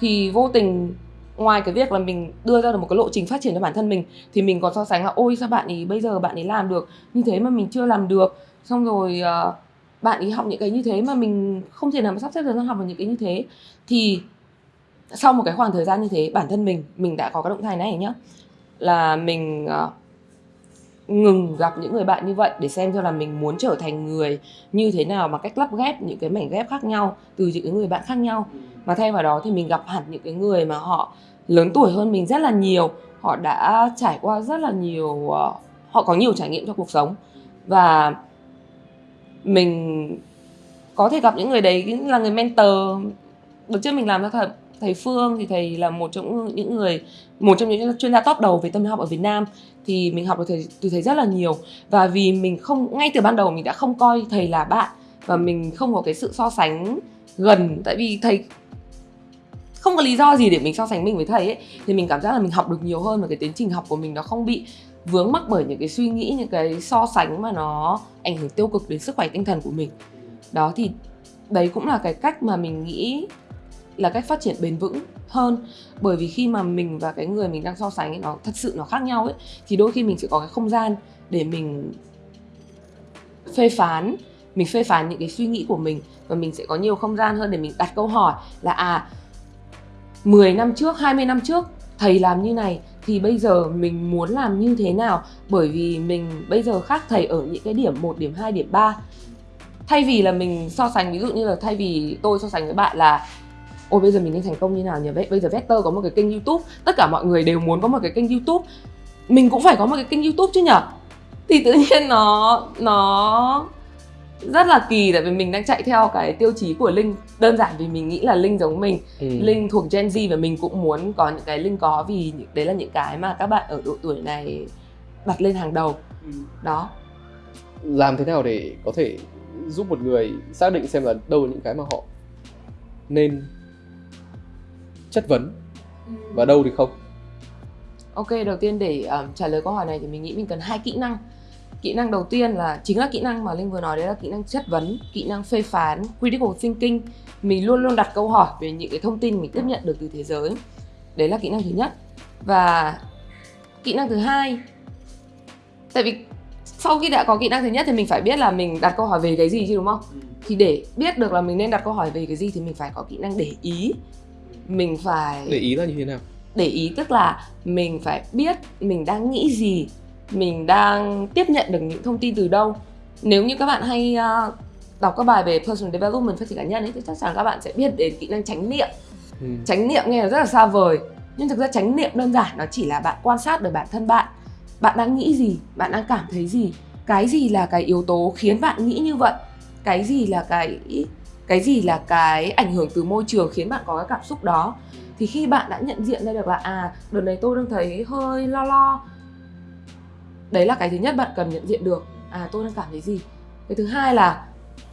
Thì vô tình ngoài cái việc là mình đưa ra được một cái lộ trình phát triển cho bản thân mình thì mình còn so sánh là ôi sao bạn ấy bây giờ bạn ấy làm được như thế mà mình chưa làm được? Xong rồi uh, bạn ấy học những cái như thế mà mình không thể nào mà sắp xếp thời gian học vào những cái như thế. Thì sau một cái khoảng thời gian như thế bản thân mình mình đã có cái động thái này nhá. Là mình uh, ngừng gặp những người bạn như vậy để xem cho là mình muốn trở thành người như thế nào bằng cách lắp ghép những cái mảnh ghép khác nhau từ những cái người bạn khác nhau. Mà thay vào đó thì mình gặp hẳn những cái người mà họ lớn tuổi hơn mình rất là nhiều, họ đã trải qua rất là nhiều ờ, họ có nhiều trải nghiệm trong cuộc sống. Và mình có thể gặp những người đấy là người mentor. Được trước mình làm cho thật thầy Phương thì thầy là một trong những người một trong những chuyên gia top đầu về tâm lý học ở Việt Nam thì mình học được thầy, từ thầy rất là nhiều. Và vì mình không ngay từ ban đầu mình đã không coi thầy là bạn và mình không có cái sự so sánh gần tại vì thầy không có lý do gì để mình so sánh mình với thầy ấy thì mình cảm giác là mình học được nhiều hơn và cái tiến trình học của mình nó không bị vướng mắc bởi những cái suy nghĩ những cái so sánh mà nó ảnh hưởng tiêu cực đến sức khỏe tinh thần của mình. Đó thì đấy cũng là cái cách mà mình nghĩ là cách phát triển bền vững hơn. Bởi vì khi mà mình và cái người mình đang so sánh ấy, nó thật sự nó khác nhau ấy thì đôi khi mình sẽ có cái không gian để mình phê phán mình phê phán những cái suy nghĩ của mình và mình sẽ có nhiều không gian hơn để mình đặt câu hỏi là à 10 năm trước, 20 năm trước thầy làm như này thì bây giờ mình muốn làm như thế nào? Bởi vì mình bây giờ khác thầy ở những cái điểm 1, điểm 2, điểm 3 thay vì là mình so sánh ví dụ như là thay vì tôi so sánh với bạn là ôi bây giờ mình nên thành công như nào nhỉ? Bây giờ vector có một cái kênh youtube tất cả mọi người đều muốn có một cái kênh youtube. Mình cũng phải có một cái kênh youtube chứ nhở thì tự nhiên nó nó rất là kỳ tại vì mình đang chạy theo cái tiêu chí của linh. Đơn giản vì mình nghĩ là linh giống mình. Ừ. linh thuộc gen z và mình cũng muốn có những cái linh có vì đấy là những cái mà các bạn ở độ tuổi này đặt lên hàng đầu. Ừ. đó. Làm thế nào để có thể giúp một người xác định xem là đâu là những cái mà họ nên chất vấn? Ừ. và đâu thì không? Ok đầu tiên để um, trả lời câu hỏi này thì mình nghĩ mình cần hai kỹ năng. Kỹ năng đầu tiên là chính là kỹ năng mà linh vừa nói đấy là kỹ năng chất vấn kỹ năng phê phán critical thinking. Mình luôn luôn đặt câu hỏi về những cái thông tin mình tiếp nhận được từ thế giới. Đấy là kỹ năng thứ nhất. Và kỹ năng thứ hai tại vì sau khi đã có kỹ năng thứ nhất thì mình phải biết là mình đặt câu hỏi về cái gì chứ đúng không? Ừ. thì để biết được là mình nên đặt câu hỏi về cái gì thì mình phải có kỹ năng để ý mình phải để ý là như thế nào? Để ý tức là mình phải biết mình đang nghĩ gì mình đang tiếp nhận được những thông tin từ đâu. Nếu như các bạn hay uh, đọc các bài về personal development phát triển cá nhân ấy thì chắc chắn các bạn sẽ biết đến kỹ năng tránh niệm. Ừ. tránh niệm nghe là rất là xa vời nhưng thực ra tránh niệm đơn giản nó chỉ là bạn quan sát được bản thân bạn. Bạn đang nghĩ gì bạn đang cảm thấy gì? Cái gì là cái yếu tố khiến bạn nghĩ như vậy? Cái gì là cái cái gì là cái ảnh hưởng từ môi trường khiến bạn có cái cảm xúc đó? Thì khi bạn đã nhận diện ra được là à đợt này tôi đang thấy hơi lo lo. Đấy là cái thứ nhất bạn cần nhận diện được. À tôi đang cảm thấy gì? Cái thứ hai là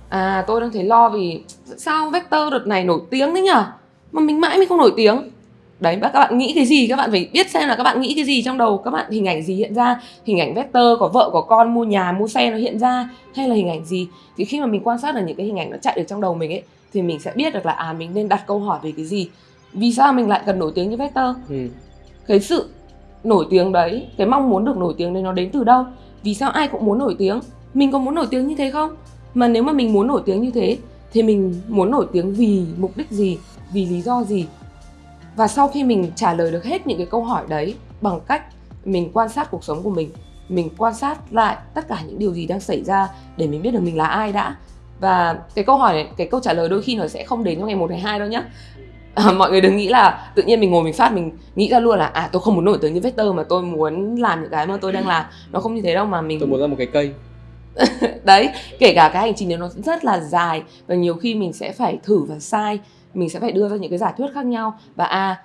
à tôi đang thấy lo vì, sao vector đợt này nổi tiếng đấy nhở? Mà mình mãi mình không nổi tiếng đấy các bạn nghĩ cái gì? Các bạn phải biết xem là các bạn nghĩ cái gì trong đầu. Các bạn hình ảnh gì hiện ra? Hình ảnh vector có vợ có con mua nhà mua xe nó hiện ra? Hay là hình ảnh gì? Thì khi mà mình quan sát được những cái hình ảnh nó chạy được trong đầu mình ấy thì mình sẽ biết được là à mình nên đặt câu hỏi về cái gì? Vì sao mình lại cần nổi tiếng như vector? Ừ. cái sự nổi tiếng đấy cái mong muốn được nổi tiếng đấy nó đến từ đâu? Vì sao ai cũng muốn nổi tiếng? Mình có muốn nổi tiếng như thế không? Mà nếu mà mình muốn nổi tiếng như thế thì mình muốn nổi tiếng vì mục đích gì? Vì lý do gì và sau khi mình trả lời được hết những cái câu hỏi đấy bằng cách mình quan sát cuộc sống của mình mình quan sát lại tất cả những điều gì đang xảy ra để mình biết được mình là ai đã. Và cái câu hỏi này cái câu trả lời đôi khi nó sẽ không đến trong ngày một ngày hai đâu nhá. À, mọi người đừng nghĩ là tự nhiên mình ngồi mình phát mình nghĩ ra luôn là à tôi không muốn nổi tiếng như vector mà tôi muốn làm những cái mà tôi đang làm. Nó không như thế đâu mà mình tôi muốn ra một cái cây. [laughs] Đấy kể cả cái hành trình nó rất là dài và nhiều khi mình sẽ phải thử và sai mình sẽ phải đưa ra những cái giả thuyết khác nhau. Và à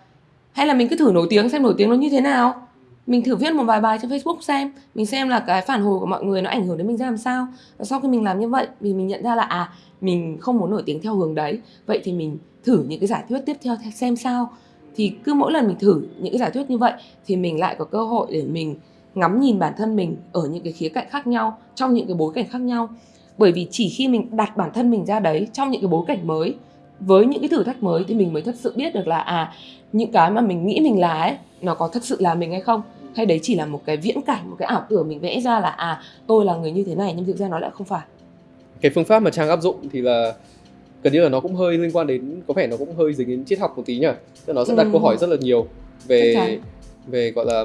hay là mình cứ thử nổi tiếng, xem nổi tiếng nó như thế nào. Mình thử viết một vài bài trên Facebook xem. Mình xem là cái phản hồi của mọi người nó ảnh hưởng đến mình ra làm sao. Và sau khi mình làm như vậy, vì mình nhận ra là à mình không muốn nổi tiếng theo hướng đấy, vậy thì mình thử những cái giả thuyết tiếp theo xem sao. Thì cứ mỗi lần mình thử những cái giả thuyết như vậy, thì mình lại có cơ hội để mình ngắm nhìn bản thân mình ở những cái khía cạnh khác nhau, trong những cái bối cảnh khác nhau. Bởi vì chỉ khi mình đặt bản thân mình ra đấy, trong những cái bối cảnh mới với những cái thử thách mới thì mình mới thật sự biết được là à những cái mà mình nghĩ mình là ấy nó có thật sự là mình hay không? Hay đấy chỉ là một cái viễn cảnh một cái ảo tưởng mình vẽ ra là à tôi là người như thế này nhưng thực ra nó lại không phải. Cái phương pháp mà trang áp dụng thì là gần như là nó cũng hơi liên quan đến có vẻ nó cũng hơi dính đến triết học một tí nhỉ? Nó sẽ đặt ừ. câu hỏi rất là nhiều về về gọi là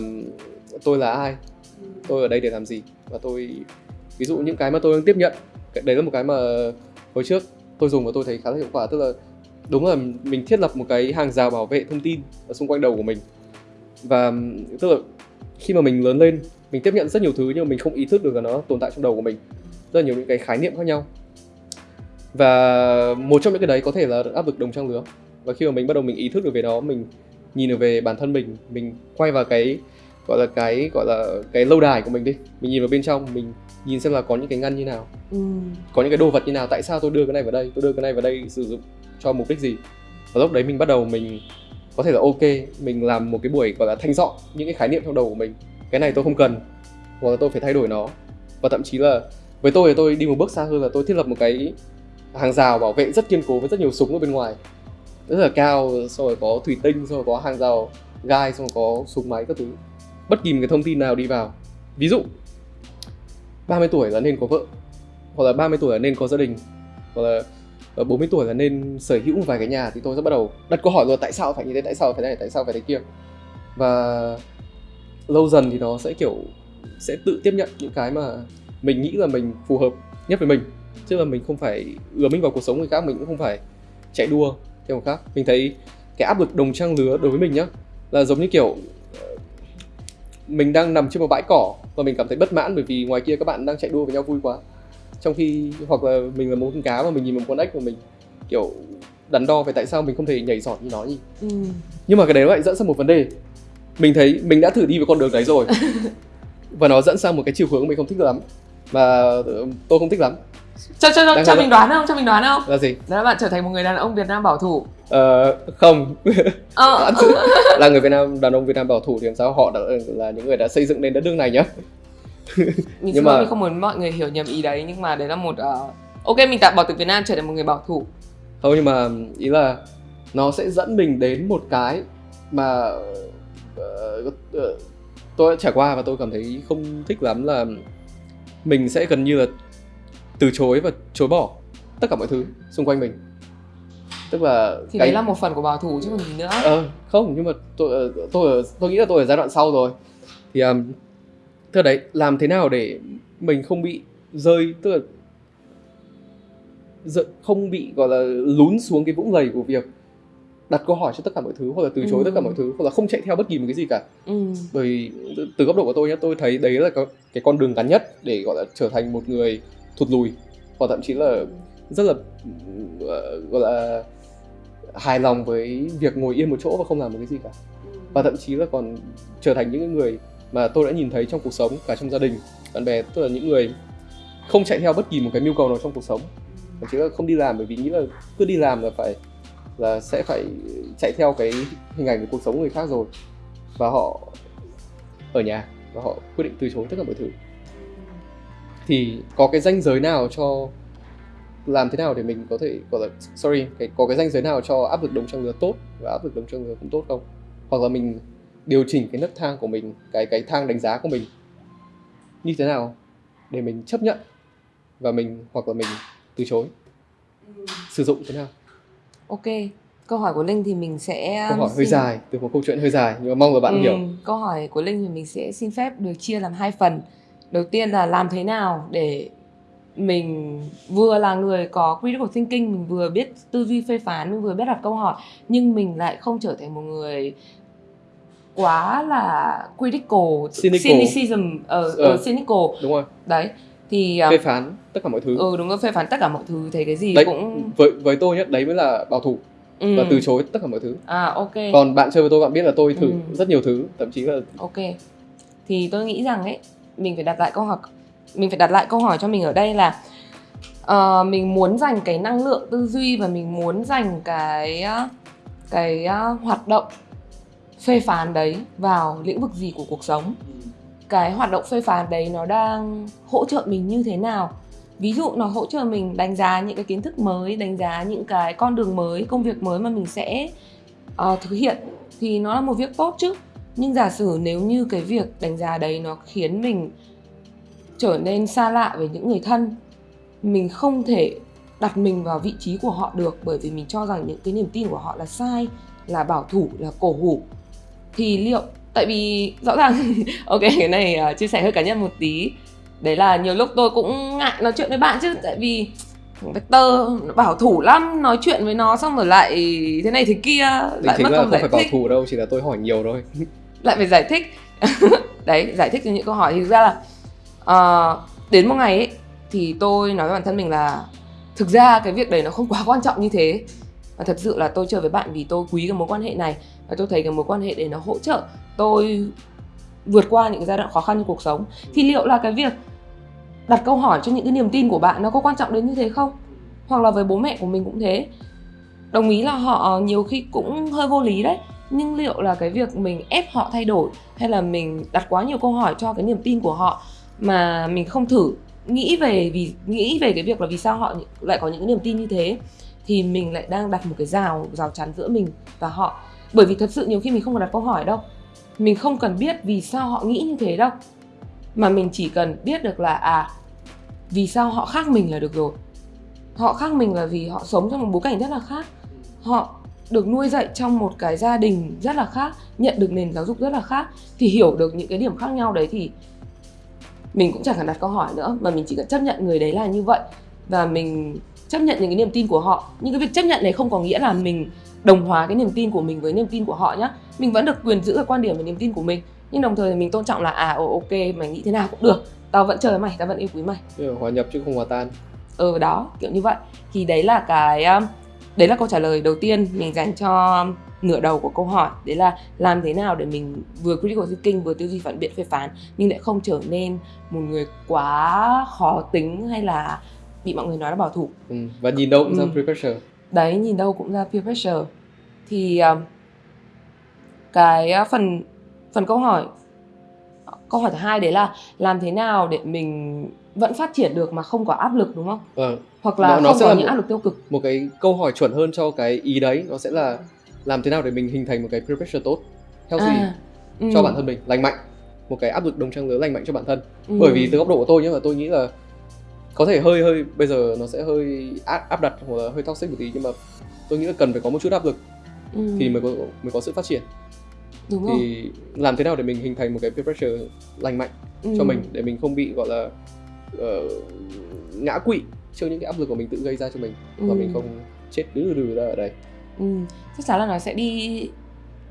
tôi là ai? Tôi ở đây để làm gì? Và tôi ví dụ những cái mà tôi đang tiếp nhận đấy là một cái mà hồi trước tôi dùng và tôi thấy khá là hiệu quả tức là đúng là mình thiết lập một cái hàng rào bảo vệ thông tin ở xung quanh đầu của mình. Và tức là khi mà mình lớn lên mình tiếp nhận rất nhiều thứ nhưng mà mình không ý thức được là nó tồn tại trong đầu của mình. Rất là nhiều những cái khái niệm khác nhau. Và một trong những cái đấy có thể là áp lực đồng trang lứa. Và khi mà mình bắt đầu mình ý thức được về nó mình nhìn được về bản thân mình mình quay vào cái gọi là cái gọi là cái lâu đài của mình đi. Mình nhìn vào bên trong mình nhìn xem là có những cái ngăn như nào. Ừ. có những cái đồ vật như nào tại sao tôi đưa cái này vào đây tôi đưa cái này vào đây sử dụng cho mục đích gì. Và lúc đấy mình bắt đầu mình có thể là ok, mình làm một cái buổi gọi là thanh dọn những cái khái niệm trong đầu của mình. Cái này tôi không cần, hoặc là tôi phải thay đổi nó. Và thậm chí là với tôi thì tôi đi một bước xa hơn là tôi thiết lập một cái hàng rào bảo vệ rất kiên cố với rất nhiều súng ở bên ngoài. Rất là cao, xong rồi có thủy tinh, xong rồi có hàng rào gai, xong rồi có súng máy các thứ. Bất kỳ một cái thông tin nào đi vào. Ví dụ 30 tuổi là nên có vợ, hoặc là 30 tuổi là nên có gia đình, hoặc là Ờ, 40 tuổi là nên sở hữu một vài cái nhà thì tôi sẽ bắt đầu đặt câu hỏi rồi tại sao phải như thế, tại sao phải thế này, tại sao phải thế kia? Và lâu dần thì nó sẽ kiểu sẽ tự tiếp nhận những cái mà mình nghĩ là mình phù hợp nhất với mình. Chứ là mình không phải ứa mình vào cuộc sống người khác, mình cũng không phải chạy đua theo người khác. Mình thấy cái áp lực đồng trang lứa đối với mình nhá, là giống như kiểu ờ, mình đang nằm trên một bãi cỏ và mình cảm thấy bất mãn bởi vì ngoài kia các bạn đang chạy đua với nhau vui quá trong khi hoặc là mình là một con cá mà mình nhìn một con ếch mà mình kiểu đắn đo về tại sao mình không thể nhảy giỏi như nó nhỉ? Ừ. nhưng mà cái đấy lại dẫn sang một vấn đề. Mình thấy mình đã thử đi với con đường đấy rồi. [laughs] Và nó dẫn sang một cái chiều hướng mình không thích lắm. Mà tôi không thích lắm. Cho cho cho, cho mình đoán không? Cho mình đoán không? Là gì? Đó là bạn trở thành một người đàn ông Việt Nam bảo thủ. Ờ không. Ờ. [laughs] là người Việt Nam đàn ông Việt Nam bảo thủ thì làm sao? Họ đã là những người đã xây dựng nên đất nước này nhá [laughs] mình nhưng mà mình không muốn mọi người hiểu nhầm ý đấy nhưng mà đấy là một uh... ok mình tạm bỏ từ Việt Nam trở thành một người bảo thủ. Không nhưng mà ý là nó sẽ dẫn mình đến một cái mà uh, uh, tôi đã trải qua và tôi cảm thấy không thích lắm là mình sẽ gần như là từ chối và chối bỏ tất cả mọi thứ xung quanh mình. Tức là thì cái... đấy là một phần của bảo thủ chứ còn gì nữa. Ờ không nhưng mà tôi tôi tôi nghĩ là tôi ở giai đoạn sau rồi. Thì um, tức đấy làm thế nào để mình không bị rơi tức là không bị gọi là lún xuống cái vũng lầy của việc đặt câu hỏi cho tất cả mọi thứ hoặc là từ chối Ừ. tất cả mọi thứ hoặc là không chạy theo bất kỳ một cái gì cả ừ. bởi vì từ- từ góc độ của tôi nhé tôi thấy đấy là cái, cái con đường ngắn nhất để gọi là trở thành một người thụt lùi hoặc thậm chí là rất là ờ, gọi là hài lòng với việc ngồi yên một chỗ và không làm một cái gì cả và thậm chí là còn trở thành những cái người mà tôi đã nhìn thấy trong cuộc sống cả trong gia đình. Bạn bè, tức là những người không chạy theo bất kỳ một cái mưu cầu nào trong cuộc sống. Mà chỉ là không đi làm, bởi vì nghĩ là cứ đi làm là phải, là sẽ phải chạy theo cái hình ảnh của cuộc sống của người khác rồi. Và họ ở nhà, và họ quyết định từ chối tất cả mọi thứ. Thì có cái ranh giới nào cho làm thế nào để mình có thể gọi là, sorry, cái, có cái ranh giới nào cho áp lực đồng trang lứa tốt và áp lực đồng trang lứa cũng tốt không? Hoặc là mình điều chỉnh cái nấc thang của mình cái cái thang đánh giá của mình như thế nào để mình chấp nhận và mình hoặc là mình từ chối? Sử dụng thế nào? Ok câu hỏi của linh thì mình sẽ câu hỏi hơi xin- dài từ một câu chuyện hơi dài nhưng mà mong là bạn Ừ, hiểu. Câu hỏi của Linh thì mình sẽ xin phép được chia làm hai phần. Đầu tiên là làm thế nào để mình vừa là người có critical thinking, mình vừa biết tư duy phê phán, mình vừa biết đặt câu hỏi nhưng mình lại không trở thành một người quá là critical, Cynical. cynicism, ờ, Ờ. ờ, cynical. đúng rồi Đấy. Thì um, phê phán tất cả mọi thứ ừ đúng rồi phê phán tất cả mọi thứ thấy cái gì đấy cũng với với tôi nhé đấy mới là bảo thủ ừ. và từ chối tất cả mọi thứ À ok. còn bạn chơi với tôi bạn biết là tôi thử Ừ. rất nhiều thứ thậm chí là Ok. Thì tôi nghĩ rằng ấy, mình phải đặt lại câu hỏi mình phải đặt lại câu hỏi cho mình ở đây là ờ, mình muốn dành cái năng lượng tư duy và mình muốn dành cái ờ, cái ờ, hoạt động phê phán đấy vào lĩnh vực gì của cuộc sống. Cái hoạt động phê phán đấy nó đang hỗ trợ mình như thế nào? Ví dụ nó hỗ trợ mình đánh giá những cái kiến thức mới, đánh giá những cái con đường mới, công việc mới mà mình sẽ uh, thực hiện thì nó là một việc tốt chứ nhưng giả sử nếu như cái việc đánh giá đấy nó khiến mình trở nên xa lạ với những người thân mình không thể đặt mình vào vị trí của họ được bởi vì mình cho rằng những cái niềm tin của họ là sai là bảo thủ là cổ hủ thì liệu tại vì rõ ràng [laughs] ok cái này uh, chia sẻ hơi cá nhân một tí. Đấy là nhiều lúc tôi cũng ngại nói chuyện với bạn chứ tại vì Vector bảo thủ lắm nói chuyện với nó xong rồi lại thế này thế kia định lại mất là công không giải phải bảo thích. thủ đâu chỉ là tôi hỏi nhiều thôi. [laughs] Lại phải giải thích. [laughs] Đấy giải thích cho những câu hỏi. Thì thực ra là ờ, đến một ngày ấy thì tôi nói với bản thân mình là thực ra cái việc đấy nó không quá quan trọng như thế. Và thật sự là tôi chơi với bạn vì tôi quý cái mối quan hệ này và tôi thấy cái mối quan hệ để nó hỗ trợ tôi vượt qua những cái giai đoạn khó khăn trong cuộc sống. Thì liệu là cái việc đặt câu hỏi cho những cái niềm tin của bạn nó có quan trọng đến như thế không? Hoặc là với bố mẹ của mình cũng thế. Đồng ý là họ nhiều khi cũng hơi vô lý đấy. Nhưng liệu là cái việc mình ép họ thay đổi hay là mình đặt quá nhiều câu hỏi cho cái niềm tin của họ mà mình không thử nghĩ về vì, nghĩ về cái việc là vì sao họ lại có những cái niềm tin như thế, thì mình lại đang đặt một cái rào rào chắn giữa mình và họ bởi vì thật sự nhiều khi mình không cần đặt câu hỏi đâu. Mình không cần biết vì sao họ nghĩ như thế đâu. Mà mình chỉ cần biết được là à vì sao họ khác mình là được rồi. Họ khác mình là vì họ sống trong một bối cảnh rất là khác. Họ được nuôi dạy trong một cái gia đình rất là khác, nhận được nền giáo dục rất là khác, thì hiểu được những cái điểm khác nhau đấy thì mình cũng chẳng cần đặt câu hỏi nữa, mà mình chỉ cần chấp nhận người đấy là như vậy. Và mình chấp nhận những cái niềm tin của họ. Nhưng cái việc chấp nhận này không có nghĩa là mình đồng hóa cái niềm tin của mình với niềm tin của họ nhé mình vẫn được quyền giữ cái quan điểm và niềm tin của mình. Nhưng đồng thời mình tôn trọng là à ồ, ok mày nghĩ thế nào cũng được. Tao vẫn chờ mày tao vẫn yêu quý mày. Hòa nhập chứ không hòa tan. Ừ đó kiểu như vậy. Thì đấy là cái um, đấy là câu trả lời đầu tiên mình dành cho nửa đầu của câu hỏi. Đấy là làm thế nào để mình vừa critical thinking vừa tư duy phản biện phê phán nhưng lại không trở nên một người quá khó tính hay là bị mọi người nói là bảo thủ. Ừ. và nhìn đâu cũng ra Ừ. peer pressure. Đấy nhìn đâu cũng ra peer pressure thì um, cái uh, phần phần câu hỏi câu hỏi thứ hai đấy là làm thế nào để mình vẫn phát triển được mà không có áp lực đúng không? Vâng. Hoặc là Nó- nó không sẽ có là những một- áp lực tiêu cực. một cái câu hỏi chuẩn hơn cho cái ý đấy nó sẽ là làm thế nào để mình hình thành một cái peer pressure tốt healthy À, ừ, cho bản thân mình lành mạnh. Một cái áp lực đồng trang lứa lành mạnh cho bản thân. Ừ, bởi vì từ góc độ của tôi nhé là tôi nghĩ là có thể hơi hơi bây giờ nó sẽ hơi áp, áp đặt hoặc là hơi toxic một tí nhưng mà tôi nghĩ là cần phải có một chút áp lực ừ, thì mới có mới có sự phát triển. Đúng rồi. thì làm thế nào để mình hình thành một cái peer pressure lành mạnh ừ, cho mình để mình không bị gọi là ờ, ngã quỵ trước những cái áp lực của mình tự gây ra cho mình và ừ, mình không chết đứ đừ ra ở đây? Ừ, chắc chắn là nó sẽ đi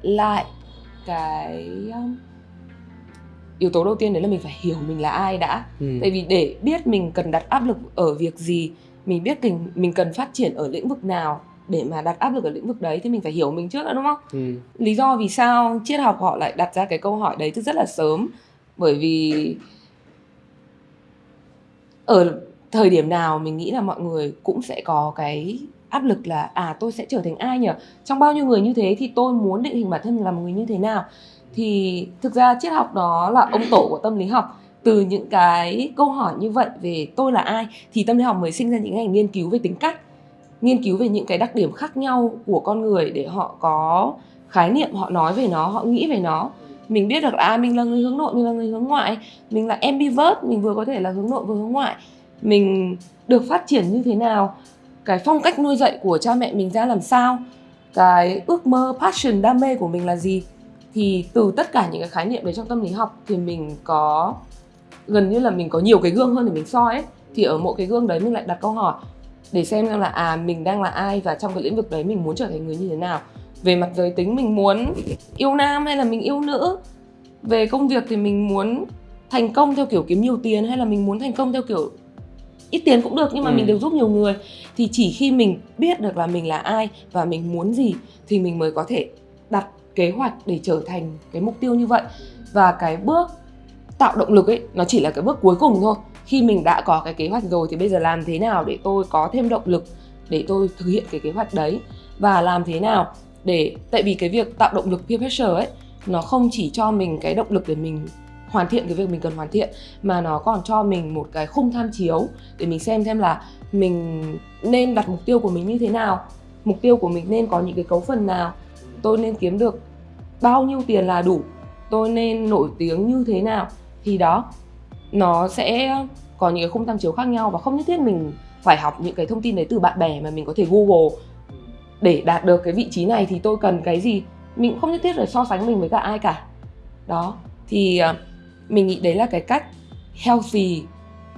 lại cái um, yếu tố đầu tiên đấy là mình phải hiểu mình là ai đã. Ừ. tại vì để biết mình cần đặt áp lực ở việc gì mình biết mình mình cần phát triển ở lĩnh vực nào để mà đặt áp lực ở lĩnh vực đấy thì mình phải hiểu mình trước đã đúng không? Ừ. lý do vì sao triết học họ lại đặt ra cái câu hỏi đấy từ rất là sớm? Bởi vì ở thời điểm nào mình nghĩ là mọi người cũng sẽ có cái áp lực là à tôi sẽ trở thành ai nhỉ? Trong bao nhiêu người như thế thì tôi muốn định hình bản thân mình là một người như thế nào? Thì thực ra triết học đó là ông tổ của tâm lý học. Từ những cái câu hỏi như vậy về tôi là ai thì tâm lý học mới sinh ra những ngành nghiên cứu về tính cách nghiên cứu về những cái đặc điểm khác nhau của con người để họ có khái niệm họ nói về nó họ nghĩ về nó. Mình biết được là à, mình là người hướng nội mình là người hướng ngoại mình là ambivert mình vừa có thể là hướng nội vừa hướng ngoại. Mình được phát triển như thế nào? Cái phong cách nuôi dạy của cha mẹ mình ra làm sao? Cái ước mơ passion đam mê của mình là gì? Thì từ tất cả những cái khái niệm đấy trong tâm lý học thì mình có gần như là mình có nhiều cái gương hơn để mình soi ấy. Thì ở mỗi cái gương đấy mình lại đặt câu hỏi để xem xem là à mình đang là ai và trong cái lĩnh vực đấy mình muốn trở thành người như thế nào. Về mặt giới tính mình muốn yêu nam hay là mình yêu nữ? Về công việc thì mình muốn thành công theo kiểu kiếm nhiều tiền hay là mình muốn thành công theo kiểu ít tiền cũng được nhưng mà Ừ. mình đều giúp nhiều người? Thì chỉ khi mình biết được là mình là ai và mình muốn gì thì mình mới có thể đặt kế hoạch để trở thành cái mục tiêu như vậy. Và cái bước tạo động lực ấy nó chỉ là cái bước cuối cùng thôi khi mình đã có cái kế hoạch rồi thì bây giờ làm thế nào để tôi có thêm động lực để tôi thực hiện cái kế hoạch đấy? Và làm thế nào để, tại vì cái việc tạo động lực peer pressure ấy, nó không chỉ cho mình cái động lực để mình hoàn thiện cái việc mình cần hoàn thiện, mà nó còn cho mình một cái khung tham chiếu để mình xem xem là mình nên đặt mục tiêu của mình như thế nào, mục tiêu của mình nên có những cái cấu phần nào, tôi nên kiếm được bao nhiêu tiền là đủ, tôi nên nổi tiếng như thế nào. Thì đó nó sẽ có những cái khung tham chiếu khác nhau và không nhất thiết mình phải học những cái thông tin đấy từ bạn bè mà mình có thể google. Để đạt được cái vị trí này thì tôi cần cái gì? Mình cũng không nhất thiết phải so sánh mình với cả ai cả. Đó, thì ờ, mình nghĩ đấy là cái cách healthy,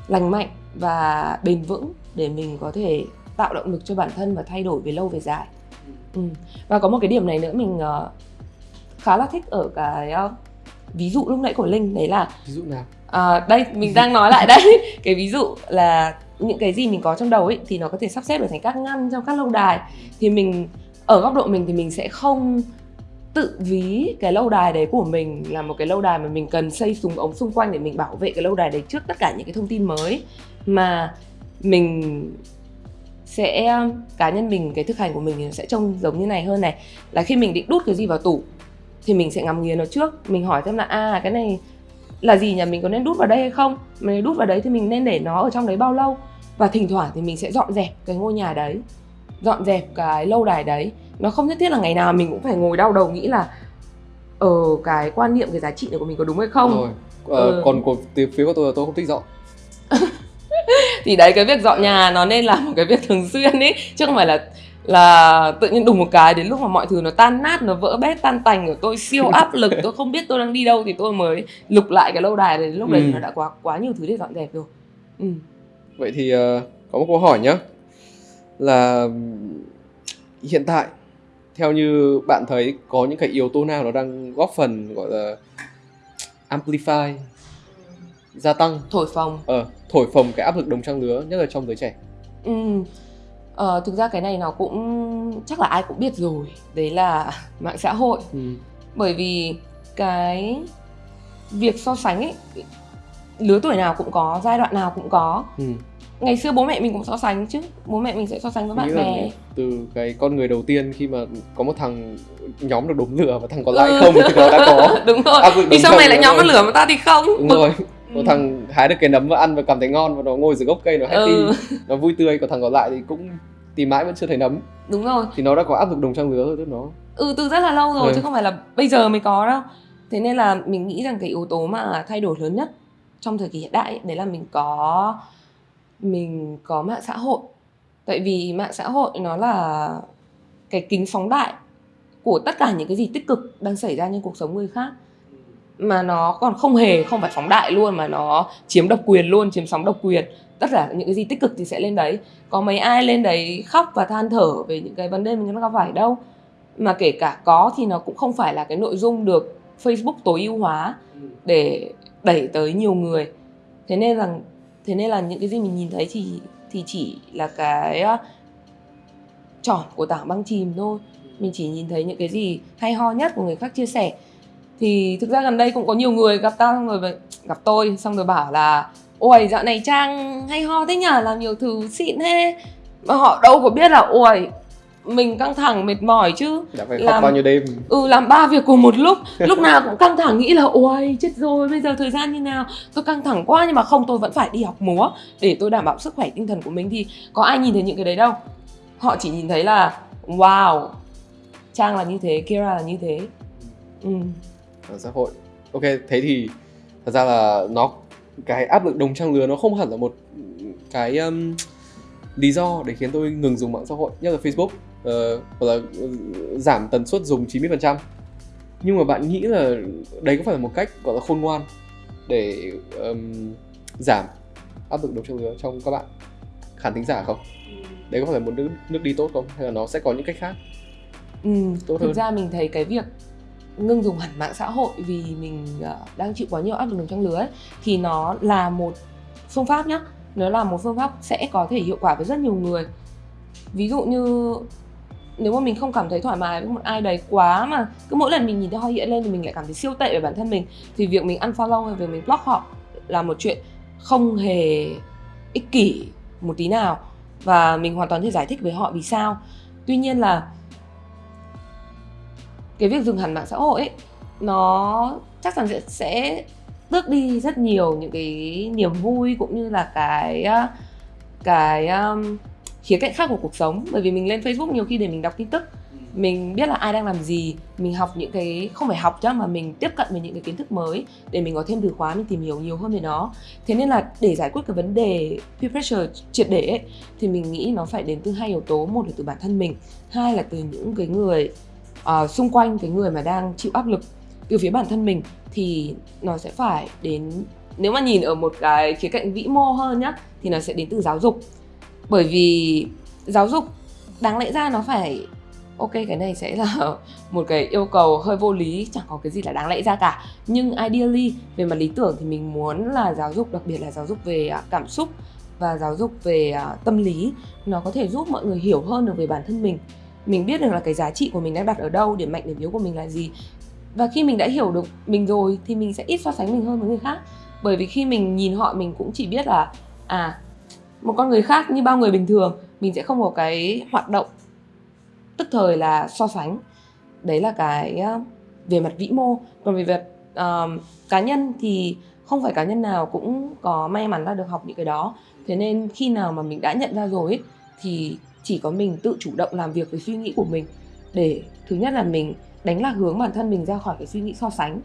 lành mạnh và bền vững để mình có thể tạo động lực cho bản thân và thay đổi về lâu về dài. Ừ. và có một cái điểm này nữa mình ờ, khá là thích ở cái ờ, ví dụ lúc nãy của linh, đấy là ví dụ nào? À, đây mình đang nói lại đây. [laughs] Cái ví dụ là những cái gì mình có trong đầu ấy thì nó có thể sắp xếp được thành các ngăn trong các lâu đài. Thì mình ở góc độ mình thì mình sẽ không tự ví cái lâu đài đấy của mình là một cái lâu đài mà mình cần xây súng ống xung quanh để mình bảo vệ cái lâu đài đấy trước tất cả những cái thông tin mới. Mà mình sẽ cá nhân mình cái thực hành của mình thì sẽ trông giống như này hơn này. Là khi mình định đút cái gì vào tủ thì mình sẽ ngắm nghía nó trước. Mình hỏi xem là à cái này là gì nhỉ? Mình có nên đút vào đây hay không? Nếu đút vào đấy thì mình nên để nó ở trong đấy bao lâu? Và thỉnh thoảng thì mình sẽ dọn dẹp cái ngôi nhà đấy dọn dẹp cái lâu đài đấy. Nó không nhất thiết là ngày nào mình cũng phải ngồi đau đầu nghĩ là ở cái quan niệm cái giá trị này của mình có đúng hay không? Rồi ờ, Ừ. còn của phía của tôi là tôi không thích dọn. [laughs] Thì đấy cái việc dọn nhà nó nên là một cái việc thường xuyên ấy chứ không phải là là tự nhiên đùng một cái đến lúc mà mọi thứ nó tan nát nó vỡ bét tan tành của tôi siêu [laughs] áp lực tôi không biết tôi đang đi đâu thì tôi mới lục lại cái lâu đài đấy lúc đấy Ừ. thì nó đã quá quá nhiều thứ để dọn dẹp rồi ừ. vậy thì ờ, có một câu hỏi nhé là hiện tại theo như bạn thấy có những cái yếu tố nào nó đang góp phần gọi là amplify gia tăng thổi phồng ờ thổi phồng cái áp lực đồng trang lứa nhất là trong giới trẻ ừ. Ờ, thực ra cái này nó cũng chắc là ai cũng biết rồi. Đấy là [laughs] mạng xã hội. Ừ. bởi vì cái việc so sánh ấy lứa tuổi nào cũng có giai đoạn nào cũng có. Ừ. ngày xưa bố mẹ mình cũng so sánh chứ. Bố mẹ mình sẽ so sánh với bạn bè. từ cái con người đầu tiên khi mà có một thằng nhóm được đốm lửa và thằng còn lại Ừ. không thì nó đã có. [laughs] Đúng rồi. Lực vì trang này lại nhóm nó rồi. lửa mà ta thì không. Đúng rồi Ừ. thằng hái được cái nấm và ăn và cảm thấy ngon và nó ngồi dưới gốc cây nó happy ừ, nó vui tươi. Còn thằng còn lại thì cũng tìm mãi vẫn chưa thấy nấm. Đúng rồi. Thì nó đã có áp lực đồng trang lứa rồi tức nó. Ừ từ rất là lâu rồi Ừ. chứ không phải là bây giờ mới có đâu. Thế nên là mình nghĩ rằng cái yếu tố mà thay đổi lớn nhất trong thời kỳ hiện đại ấy, đấy là mình có mình có mạng xã hội. Tại vì mạng xã hội nó là cái kính phóng đại của tất cả những cái gì tích cực đang xảy ra trong cuộc sống người khác mà nó còn không hề không phải phóng đại luôn mà nó chiếm độc quyền luôn chiếm sóng độc quyền. Tất cả những cái gì tích cực thì sẽ lên đấy. Có mấy ai lên đấy khóc và than thở về những cái vấn đề mình đang gặp phải đâu. Mà kể cả có thì nó cũng không phải là cái nội dung được Facebook tối ưu hóa để đẩy tới nhiều người. Thế nên là thế nên là những cái gì mình nhìn thấy thì thì chỉ là cái tròn của tảng băng chìm thôi. Mình chỉ nhìn thấy những cái gì hay ho nhất của người khác chia sẻ thì thực ra gần đây cũng có nhiều người gặp tao xong rồi gặp tôi xong rồi bảo là ôi dạo này trang hay ho thế nhở làm nhiều thứ xịn thế. Mà họ đâu có biết là ôi mình căng thẳng mệt mỏi chứ. Đã phải làm bao nhiêu đêm. Ừ làm ba việc cùng một lúc. [laughs] Lúc nào cũng căng thẳng nghĩ là ôi chết rồi bây giờ thời gian như nào? Tôi căng thẳng quá nhưng mà không tôi vẫn phải đi học múa để tôi đảm bảo sức khỏe tinh thần của mình. Thì có ai nhìn thấy những cái đấy đâu. Họ chỉ nhìn thấy là wow trang là như thế kira là như thế. Ừ. ở xã hội. Ok thế thì thật ra là nó cái áp lực đồng trang lứa nó không hẳn là một cái um, lý do để khiến tôi ngừng dùng mạng xã hội. Nhất là Facebook uh, hoặc là giảm tần suất dùng 90% nhưng mà bạn nghĩ là đấy có phải là một cách gọi là khôn ngoan để um, giảm áp lực đồng trang lứa trong các bạn? Khán thính giả không? Đấy có phải là một nước, nước đi tốt không? Hay là nó sẽ có những cách khác? Ừ, tốt thực hơn? ra mình thấy cái việc ngưng dùng hẳn mạng xã hội vì mình uh, đang chịu quá nhiều áp lực trong lứa ấy, thì nó là một phương pháp nhá. Nó là một phương pháp sẽ có thể hiệu quả với rất nhiều người. Ví dụ như nếu mà mình không cảm thấy thoải mái với một ai đấy quá mà cứ mỗi lần mình nhìn thấy họ hiện lên thì mình lại cảm thấy siêu tệ về bản thân mình thì việc mình unfollow hay việc mình block họ là một chuyện không hề ích kỷ một tí nào và mình hoàn toàn thể giải thích với họ vì sao. Tuy nhiên là cái việc dừng hẳn mạng xã hội ấy nó chắc chắn sẽ, sẽ tước đi rất nhiều những cái niềm vui cũng như là cái cái um, khía cạnh khác của cuộc sống. Bởi vì mình lên Facebook nhiều khi để mình đọc tin tức mình biết là ai đang làm gì mình học những cái không phải học chứ mà mình tiếp cận với những cái kiến thức mới để mình có thêm từ khóa mình tìm hiểu nhiều hơn về nó. Thế nên là để giải quyết cái vấn đề peer pressure triệt để ấy, thì mình nghĩ nó phải đến từ hai yếu tố. Một là từ bản thân mình hai là từ những cái người uh, xung quanh cái người mà đang chịu áp lực từ phía bản thân mình thì nó sẽ phải đến nếu mà nhìn ở một cái khía cạnh vĩ mô hơn nhá thì nó sẽ đến từ giáo dục. Bởi vì giáo dục đáng lẽ ra nó phải ok cái này sẽ là [laughs] một cái yêu cầu hơi vô lý chẳng có cái gì là đáng lẽ ra cả. Nhưng ideally về mặt lý tưởng thì mình muốn là giáo dục đặc biệt là giáo dục về à, cảm xúc và giáo dục về à, tâm lý nó có thể giúp mọi người hiểu hơn được về bản thân mình mình biết được là cái giá trị của mình đang đặt ở đâu điểm mạnh điểm yếu của mình là gì. Và khi mình đã hiểu được mình rồi thì mình sẽ ít so sánh mình hơn với người khác. Bởi vì khi mình nhìn họ mình cũng chỉ biết là à một con người khác như bao người bình thường mình sẽ không có cái hoạt động tức thời là so sánh. Đấy là cái ờ, về mặt vĩ mô. Còn về việc uh, cá nhân thì không phải cá nhân nào cũng có may mắn là được học những cái đó. Thế nên khi nào mà mình đã nhận ra rồi ấy, thì chỉ có mình tự chủ động làm việc với suy nghĩ của mình. Để thứ nhất là mình đánh lạc hướng bản thân mình ra khỏi cái suy nghĩ so sánh.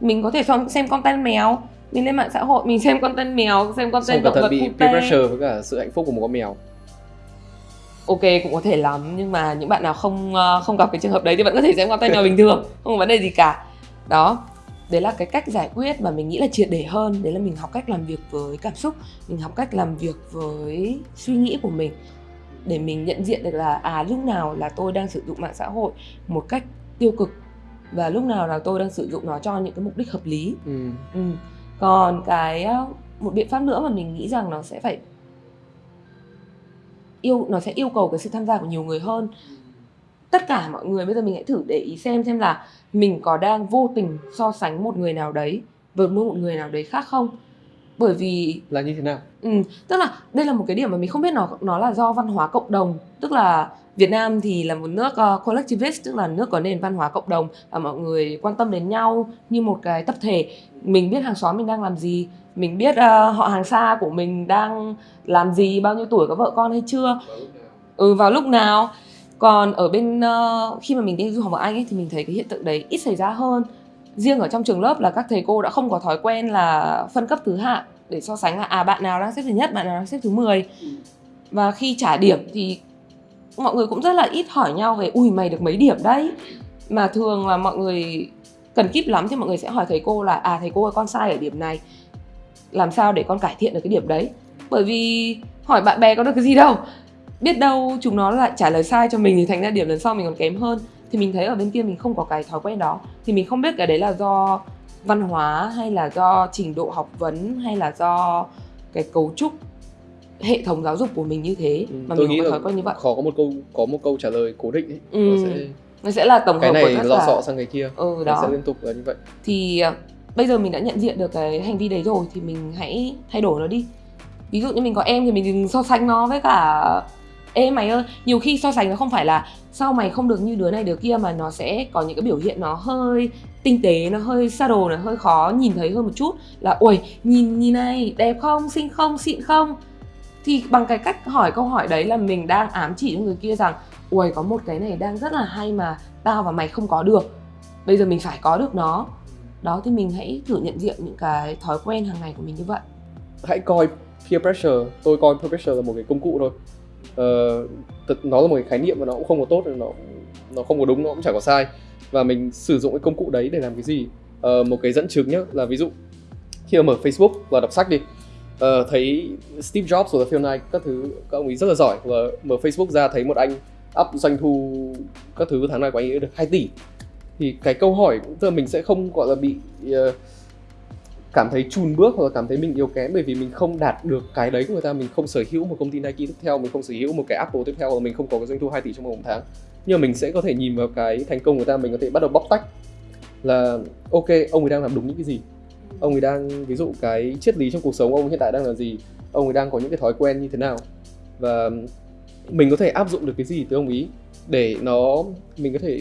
Mình có thể xem content mèo mình lên mạng xã hội mình xem content mèo xem content động vật bị peer pressure với cả sự hạnh phúc của một con mèo. Ok cũng có thể lắm nhưng mà những bạn nào không ờ, không gặp cái trường hợp đấy thì vẫn có thể xem content mèo bình thường [laughs] không có vấn đề gì cả. Đó đấy là cái cách giải quyết mà mình nghĩ là triệt để hơn. Đấy là mình học cách làm việc với cảm xúc mình học cách làm việc với suy nghĩ của mình để mình nhận diện được là à lúc nào là tôi đang sử dụng mạng xã hội một cách tiêu cực và lúc nào là tôi đang sử dụng nó cho những cái mục đích hợp lý ừ. Ừ. còn cái một biện pháp nữa mà mình nghĩ rằng nó sẽ phải yêu nó sẽ yêu cầu cái sự tham gia của nhiều người hơn tất cả mọi người bây giờ mình hãy thử để ý xem xem là mình có đang vô tình so sánh một người nào đấy với một người nào đấy khác không bởi vì là như thế nào? Ừ, tức là đây là một cái điểm mà mình không biết nó nó là do văn hóa cộng đồng. Tức là Việt Nam thì là một nước uh, collectivist tức là nước có nền văn hóa cộng đồng và mọi người quan tâm đến nhau như một cái tập thể. Mình biết hàng xóm mình đang làm gì mình biết uh, họ hàng xa của mình đang làm gì bao nhiêu tuổi có vợ con hay chưa. Ừ vào lúc nào. Còn ở bên uh, khi mà mình đi du học ở anh ấy thì mình thấy cái hiện tượng đấy ít xảy ra hơn. Riêng ở trong trường lớp là các thầy cô đã không có thói quen là phân cấp thứ hạng để so sánh là à bạn nào đang xếp thứ nhất, bạn nào đang xếp thứ 10 và khi trả điểm thì mọi người cũng rất là ít hỏi nhau về, ui, mày được mấy điểm đấy? Mà thường là mọi người cần kíp lắm thì mọi người sẽ hỏi thầy cô là à thầy cô ơi, con sai ở điểm này. Làm sao để con cải thiện được cái điểm đấy? Bởi vì hỏi bạn bè có được cái gì đâu. Biết đâu chúng nó lại trả lời sai cho mình thì thành ra điểm lần sau mình còn kém hơn. Thì mình thấy ở bên kia mình không có cái thói quen đó. Thì mình không biết cái đấy là do văn hóa hay là do trình độ học vấn hay là do cái cấu trúc hệ thống giáo dục của mình như thế? Ừ, mà tôi mình nghĩ có thói quen như vậy. khó có một câu có một câu trả lời cố định ấy. Ừ. Nó sẽ nó sẽ là tổng cái hợp này của lọ sọ sang cái kia. Ừ nó đó. sẽ liên tục là như vậy. Thì à, bây giờ mình đã nhận diện được cái hành vi đấy rồi thì mình hãy thay đổi nó đi. Ví dụ như mình có em thì mình đừng so sánh nó với cả ê mày ơi nhiều khi so sánh nó không phải là sau mày không được như đứa này đứa kia mà nó sẽ có những cái biểu hiện nó hơi tinh tế nó hơi subtle nó hơi khó nhìn thấy hơn một chút. Là ui nhìn nhìn này đẹp không? Xinh không? Xịn không? Thì bằng cái cách hỏi câu hỏi đấy là mình đang ám chỉ cho người kia rằng ui có một cái này đang rất là hay mà tao và mày không có được. Bây giờ mình phải có được nó. Đó thì mình hãy thử nhận diện những cái thói quen hàng ngày của mình như vậy. Hãy coi peer pressure. Tôi coi peer pressure là một cái công cụ thôi. Uh, thật- nó là một cái khái niệm mà nó cũng không có tốt nó nó không có đúng nó cũng chẳng có sai. Và mình sử dụng cái công cụ đấy để làm cái gì? Uh, một cái dẫn chứng nhé là ví dụ khi mà mở Facebook và đọc sách đi uh, thấy Steve Jobs hoặc là Phil Knight các thứ các ông ấy rất là giỏi. Và mở Facebook ra thấy một anh up doanh thu các thứ tháng này của anh ấy được 2 tỷ. Thì cái câu hỏi tức là mình sẽ không gọi là bị uh, cảm thấy chùn bước hoặc là cảm thấy mình yếu kém bởi vì mình không đạt được cái đấy của người ta, mình không sở hữu một công ty Nike tiếp theo, mình không sở hữu một cái Apple tiếp theo hoặc là mình không có cái doanh thu 2 tỷ trong một tháng. Nhưng mà mình sẽ có thể nhìn vào cái thành công của ta, mình có thể bắt đầu bóc tách là, ok, ông ấy đang làm đúng những cái gì? Ông ấy đang, ví dụ cái triết lý trong cuộc sống ông hiện tại đang là gì? Ông ấy đang có những cái thói quen như thế nào? Và mình có thể áp dụng được cái gì từ ông ý để nó, mình có thể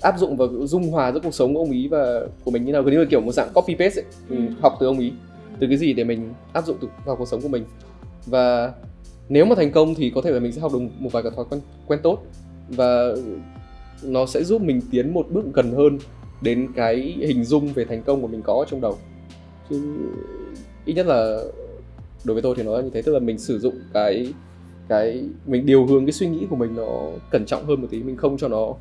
áp dụng và dung hòa giữa cuộc sống của ông ý và của mình như nào. Gần như là kiểu một dạng copy paste ấy. Mình Ừ. học từ ông ý. Từ cái gì để mình áp dụng vào cuộc sống của mình. Và nếu mà thành công thì có thể là mình sẽ học được một vài cái thói quen quen tốt. Và nó sẽ giúp mình tiến một bước gần hơn đến cái hình dung về thành công của mình có trong đầu. Chứ ít nhất là đối với tôi thì nó là như thế. Tức là mình sử dụng cái cái mình điều hướng cái suy nghĩ của mình nó cẩn trọng hơn một tí. Mình không cho nó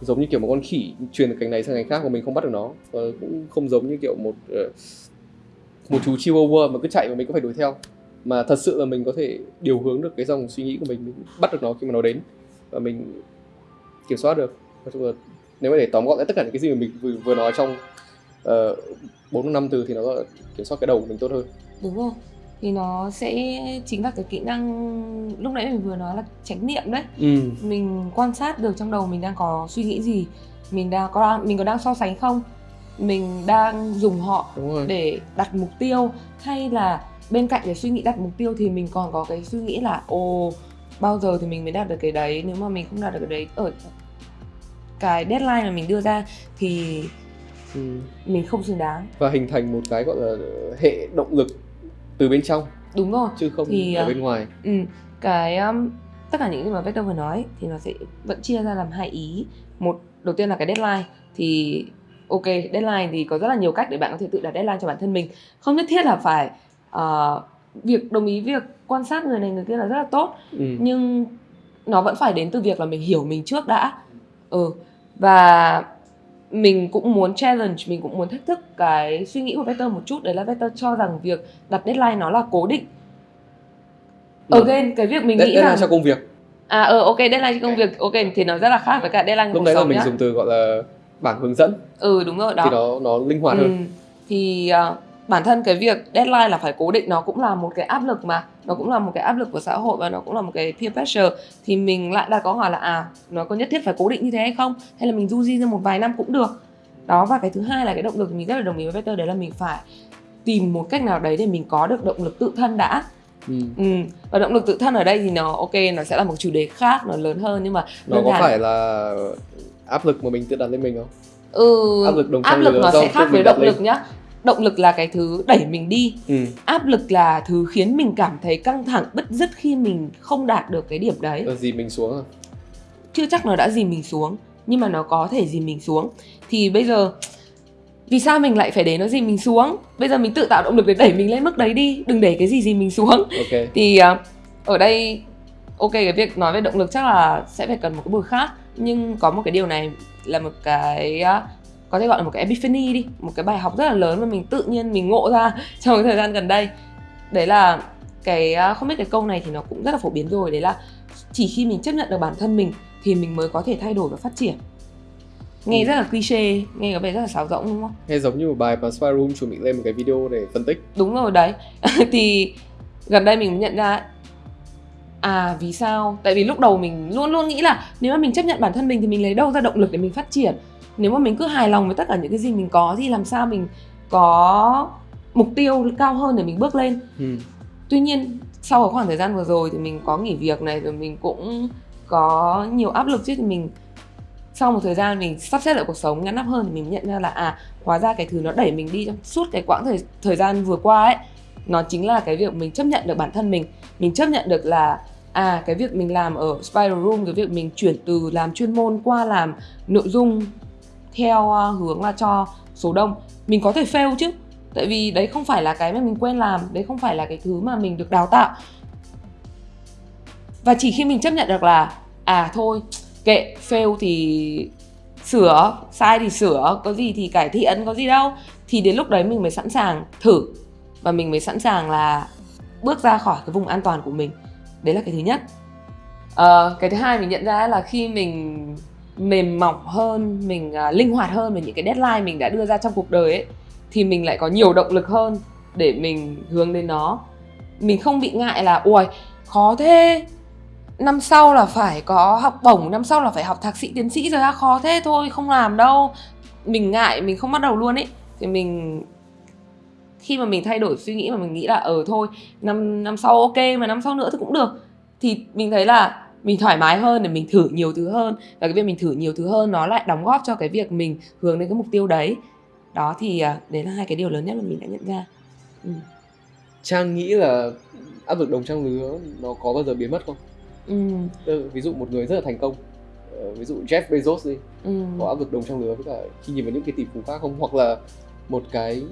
giống như kiểu một con khỉ truyền từ cành này sang cành khác mà mình không bắt được nó. Và cũng không giống như kiểu một ờ, một chú chihuahua mà cứ chạy mà mình cũng phải đuổi theo. Mà thật sự là mình có thể điều hướng được cái dòng suy nghĩ của mình mình bắt được nó khi mà nó đến. Và mình kiểm soát được. Nói chung là nếu mà để tóm gọn lại tất cả những cái gì mà mình vừa, vừa nói trong ờ, bốn năm từ thì nó là kiểm soát cái đầu của mình tốt hơn. Đúng không? Thì nó sẽ chính là cái kỹ năng lúc nãy mình vừa nói là chánh niệm đấy. Ừ. mình quan sát được trong đầu mình đang có suy nghĩ gì mình đang có mình có đang so sánh không? Mình đang dùng họ để đặt mục tiêu hay là bên cạnh cái suy nghĩ đặt mục tiêu thì mình còn có cái suy nghĩ là ồ bao giờ thì mình mới đạt được cái đấy? Nếu mà mình không đạt được cái đấy ở cái deadline mà mình đưa ra thì ừ. mình không xứng đáng. Và hình thành một cái gọi là hệ động lực từ bên trong. Đúng rồi. Chứ không Thì, ở à, bên ngoài. ừ, cái um, tất cả những gì mà Vector vừa nói thì nó sẽ vẫn chia ra làm hai ý. Một đầu tiên là cái deadline. Thì ok deadline thì có rất là nhiều cách để bạn có thể tự đặt deadline cho bản thân mình. Không nhất thiết là phải ờ, việc đồng ý việc quan sát người này người kia là rất là tốt. Ừ. nhưng nó vẫn phải đến từ việc là mình hiểu mình trước đã. Ừ. Và mình cũng muốn challenge mình cũng muốn thách thức cái suy nghĩ của Vector một chút. Đấy là Vector cho rằng việc đặt deadline nó là cố định. Ừ. again cái việc mình Dead- nghĩ deadline rằng cho công việc. À ờ ok deadline cho công việc. Ok thì nó rất là khác với cả deadline lúc đấy là mình nhá. dùng từ gọi là bảng hướng dẫn. Ừ đúng rồi đó. Thì nó nó linh hoạt Ừ, hơn. thì à, bản thân cái việc deadline là phải cố định nó cũng là một cái áp lực mà. Nó cũng là một cái áp lực của xã hội và nó cũng là một cái peer pressure. Thì mình lại đặt câu hỏi là à nó có nhất thiết phải cố định như thế hay không? Hay là mình du di ra một vài năm cũng được? Đó và cái thứ hai là cái động lực mình rất là đồng ý với Peter đấy là mình phải tìm một cách nào đấy để mình có được động lực tự thân đã. Ừ. ừ. và động lực tự thân ở đây thì nó ok nó sẽ là một chủ đề khác nó lớn hơn nhưng mà nó có phải là áp lực mà mình tự đặt lên mình không? Ừ, áp lực đồng áp lực nó sẽ khác với động lực nhá động lực là cái thứ đẩy mình đi. Ừ. áp lực là thứ khiến mình cảm thấy căng thẳng bứt rứt khi mình không đạt được cái điểm đấy. Ờ, gì mình xuống à? Chưa chắc nó đã dìm mình xuống nhưng mà nó có thể dìm mình xuống. Thì bây giờ vì sao mình lại phải để nó dìm mình xuống? Bây giờ mình tự tạo động lực để đẩy mình lên mức đấy đi đừng để cái gì dìm mình xuống. Ok. Thì à, ở đây ok cái việc nói về động lực chắc là sẽ phải cần một cái buổi khác. Nhưng có một cái điều này là một cái à, có thể gọi là một cái epiphany đi một cái bài học rất là lớn mà mình tự nhiên mình ngộ ra [laughs] trong cái thời gian gần đây. Đấy là cái à, không biết cái câu này thì nó cũng rất là phổ biến rồi đấy là chỉ khi mình chấp nhận được bản thân mình thì mình mới có thể thay đổi và phát triển. Nghe Ừ. rất là cliché nghe có vẻ rất là sáo rỗng đúng không? Nghe giống như một bài mà Spy Room chuẩn bị lên một cái video để phân tích. đúng rồi đấy. [laughs] Thì gần đây mình mới nhận ra à vì sao? Tại vì lúc đầu mình luôn luôn nghĩ là nếu mà mình chấp nhận bản thân mình thì mình lấy đâu ra động lực để mình phát triển nếu mà mình cứ hài lòng với tất cả những cái gì mình có thì làm sao mình có mục tiêu cao hơn để mình bước lên Ừ. tuy nhiên sau cái khoảng thời gian vừa rồi thì mình có nghỉ việc này rồi mình cũng có nhiều áp lực chứ thì mình sau một thời gian mình sắp xếp lại cuộc sống ngắn nắp hơn thì mình nhận ra là à hóa ra cái thứ nó đẩy mình đi trong suốt cái quãng thời thời gian vừa qua ấy nó chính là cái việc mình chấp nhận được bản thân mình mình chấp nhận được là à cái việc mình làm ở Spiral Room cái việc mình chuyển từ làm chuyên môn qua làm nội dung theo ờ, hướng là cho số đông. Mình có thể fail chứ tại vì đấy không phải là cái mà mình quen làm đấy không phải là cái thứ mà mình được đào tạo. Và chỉ khi mình chấp nhận được là à thôi kệ fail thì sửa sai thì sửa có gì thì cải thiện có gì đâu thì đến lúc đấy mình mới sẵn sàng thử. Và mình mới sẵn sàng là bước ra khỏi cái vùng an toàn của mình. Đấy là cái thứ nhất. À, cái thứ hai mình nhận ra là khi mình mềm mỏng hơn mình uh, linh hoạt hơn về những cái deadline mình đã đưa ra trong cuộc đời ấy thì mình lại có nhiều động lực hơn để mình hướng đến nó. Mình không bị ngại là ui khó thế. Năm sau là phải có học bổng năm sau là phải học thạc sĩ tiến sĩ rồi á khó thế thôi không làm đâu. Mình ngại mình không bắt đầu luôn ấy. Thì mình khi mà mình thay đổi suy nghĩ mà mình nghĩ là ờ thôi năm năm sau ok mà năm sau nữa thì cũng được. Thì mình thấy là mình thoải mái hơn để mình thử nhiều thứ hơn và cái việc mình thử nhiều thứ hơn nó lại đóng góp cho cái việc mình hướng đến cái mục tiêu đấy đó thì à, đấy là hai cái điều lớn nhất mà mình đã nhận ra ừ. Trang nghĩ là áp lực đồng trang lứa nó có bao giờ biến mất không? Ừ. Ừ, ví dụ một người rất là thành công ờ, ví dụ Jeff Bezos đi Ừ. có áp lực đồng trang lứa với cả khi nhìn vào những cái tỷ phú khác không hoặc là một cái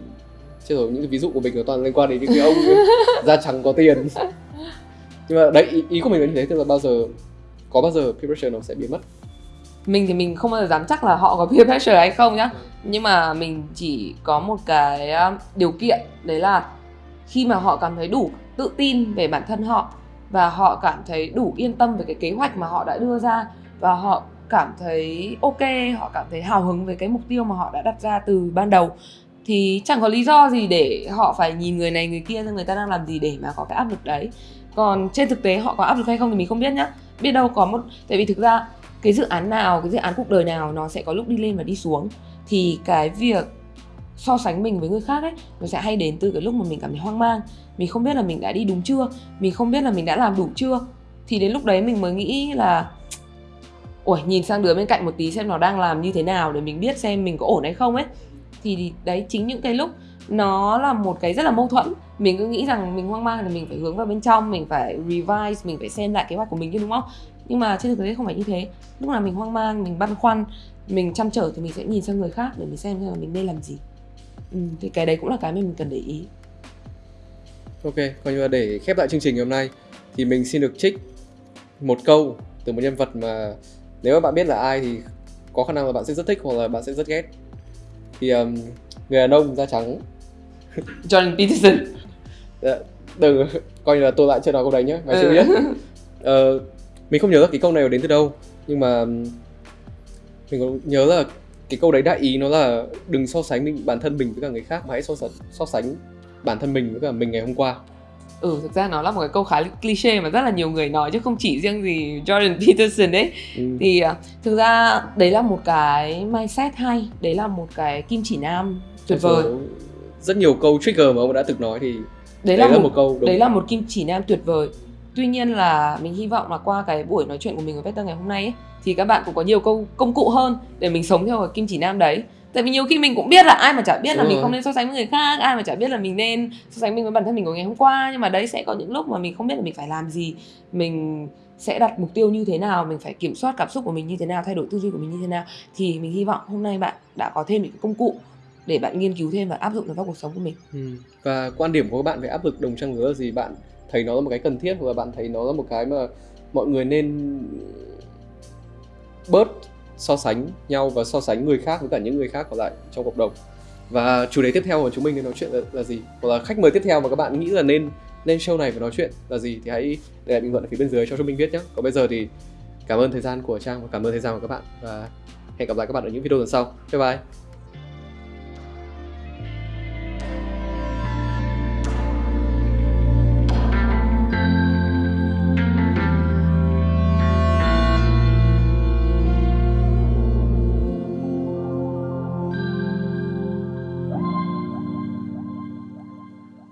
chứ rồi những cái ví dụ của mình nó toàn liên quan đến những cái ông [laughs] da trắng có tiền [laughs] nhưng mà đấy ý, ý của mình là như thế tức là bao giờ có bao giờ peer pressure nó sẽ biến mất? Mình thì mình không bao giờ dám chắc là họ có peer pressure hay không nhá. Nhưng mà mình chỉ có một cái um, điều kiện đấy là khi mà họ cảm thấy đủ tự tin về bản thân họ và họ cảm thấy đủ yên tâm về cái kế hoạch mà họ đã đưa ra và họ cảm thấy ok họ cảm thấy hào hứng với cái mục tiêu mà họ đã đặt ra từ ban đầu thì chẳng có lý do gì để họ phải nhìn người này người kia xem người ta đang làm gì để mà có cái áp lực đấy còn trên thực tế họ có áp lực hay không thì mình không biết nhá. Biết đâu có một, tại vì thực ra cái dự án nào, cái dự án cuộc đời nào nó sẽ có lúc đi lên và đi xuống. Thì cái việc so sánh mình với người khác ấy, nó sẽ hay đến từ cái lúc mà mình cảm thấy hoang mang. Mình không biết là mình đã đi đúng chưa, mình không biết là mình đã làm đủ chưa. Thì đến lúc đấy mình mới nghĩ là ủa nhìn sang đứa bên cạnh một tí xem nó đang làm như thế nào để mình biết xem mình có ổn hay không ấy. Thì đấy, chính những cái lúc nó là một cái rất là mâu thuẫn. Mình cứ nghĩ rằng mình hoang mang thì mình phải hướng vào bên trong mình phải revise mình phải xem lại kế hoạch của mình chứ đúng không? Nhưng mà trên thực tế không phải như thế. Lúc nào mình hoang mang mình băn khoăn mình chăn trở thì mình sẽ nhìn sang người khác để mình xem xem là mình nên làm gì. Ừ, thì cái đấy cũng là cái mà mình cần để ý. Ok coi như là để khép lại chương trình ngày hôm nay thì mình xin được trích một câu từ một nhân vật mà nếu mà bạn biết là ai thì có khả năng là bạn sẽ rất thích hoặc là bạn sẽ rất ghét. Thì um, người đàn ông da trắng. [laughs] Jordan Peterson. Dạ, đừng coi như là tôi lại chưa nói câu đấy nhé mày chưa Ừ. biết. Ờ, mình không nhớ là cái câu này đến từ đâu nhưng mà mình có nhớ là cái câu đấy đại ý nó là đừng so sánh mình bản thân mình với cả người khác mà hãy so sánh so sánh bản thân mình với cả mình ngày hôm qua. Ừ thực ra nó là một cái câu khá cliché mà rất là nhiều người nói chứ không chỉ riêng gì Jordan [laughs] Peterson ấy. Ừ. thì à, thực ra đấy là một cái mindset hay đấy là một cái kim chỉ nam tuyệt vời rất nhiều câu trigger mà ông đã từng nói thì đấy, đấy là, là một, một câu đúng. đấy là một kim chỉ nam tuyệt vời. Tuy nhiên là mình hy vọng là qua cái buổi nói chuyện của mình với Peter ngày hôm nay ấy, thì các bạn cũng có nhiều câu công cụ hơn để mình sống theo cái kim chỉ nam đấy. Tại vì nhiều khi mình cũng biết là ai mà chả biết là Đúng mình rồi. không nên so sánh với người khác ai mà chả biết là mình nên so sánh mình với bản thân mình của ngày hôm qua. Nhưng mà đấy sẽ có những lúc mà mình không biết là mình phải làm gì mình sẽ đặt mục tiêu như thế nào mình phải kiểm soát cảm xúc của mình như thế nào thay đổi tư duy của mình như thế nào. Thì mình hy vọng hôm nay bạn đã có thêm những công cụ để bạn nghiên cứu thêm và áp dụng nó vào cuộc sống của mình. Ừ. và quan điểm của các bạn về áp lực đồng trang lứa là gì? Bạn thấy nó là một cái cần thiết hoặc là bạn thấy nó là một cái mà mọi người nên bớt so sánh nhau và so sánh người khác với cả những người khác còn lại trong cộng đồng. Và chủ đề tiếp theo của chúng mình nên nói chuyện là, là gì? Hoặc là khách mời tiếp theo mà các bạn nghĩ là nên lên show này và nói chuyện là gì thì hãy để lại bình luận ở phía bên dưới cho chúng mình biết nhé còn bây giờ thì cảm ơn thời gian của trang và cảm ơn thời gian của các bạn. Và hẹn gặp lại các bạn ở những video lần sau. Bye bye.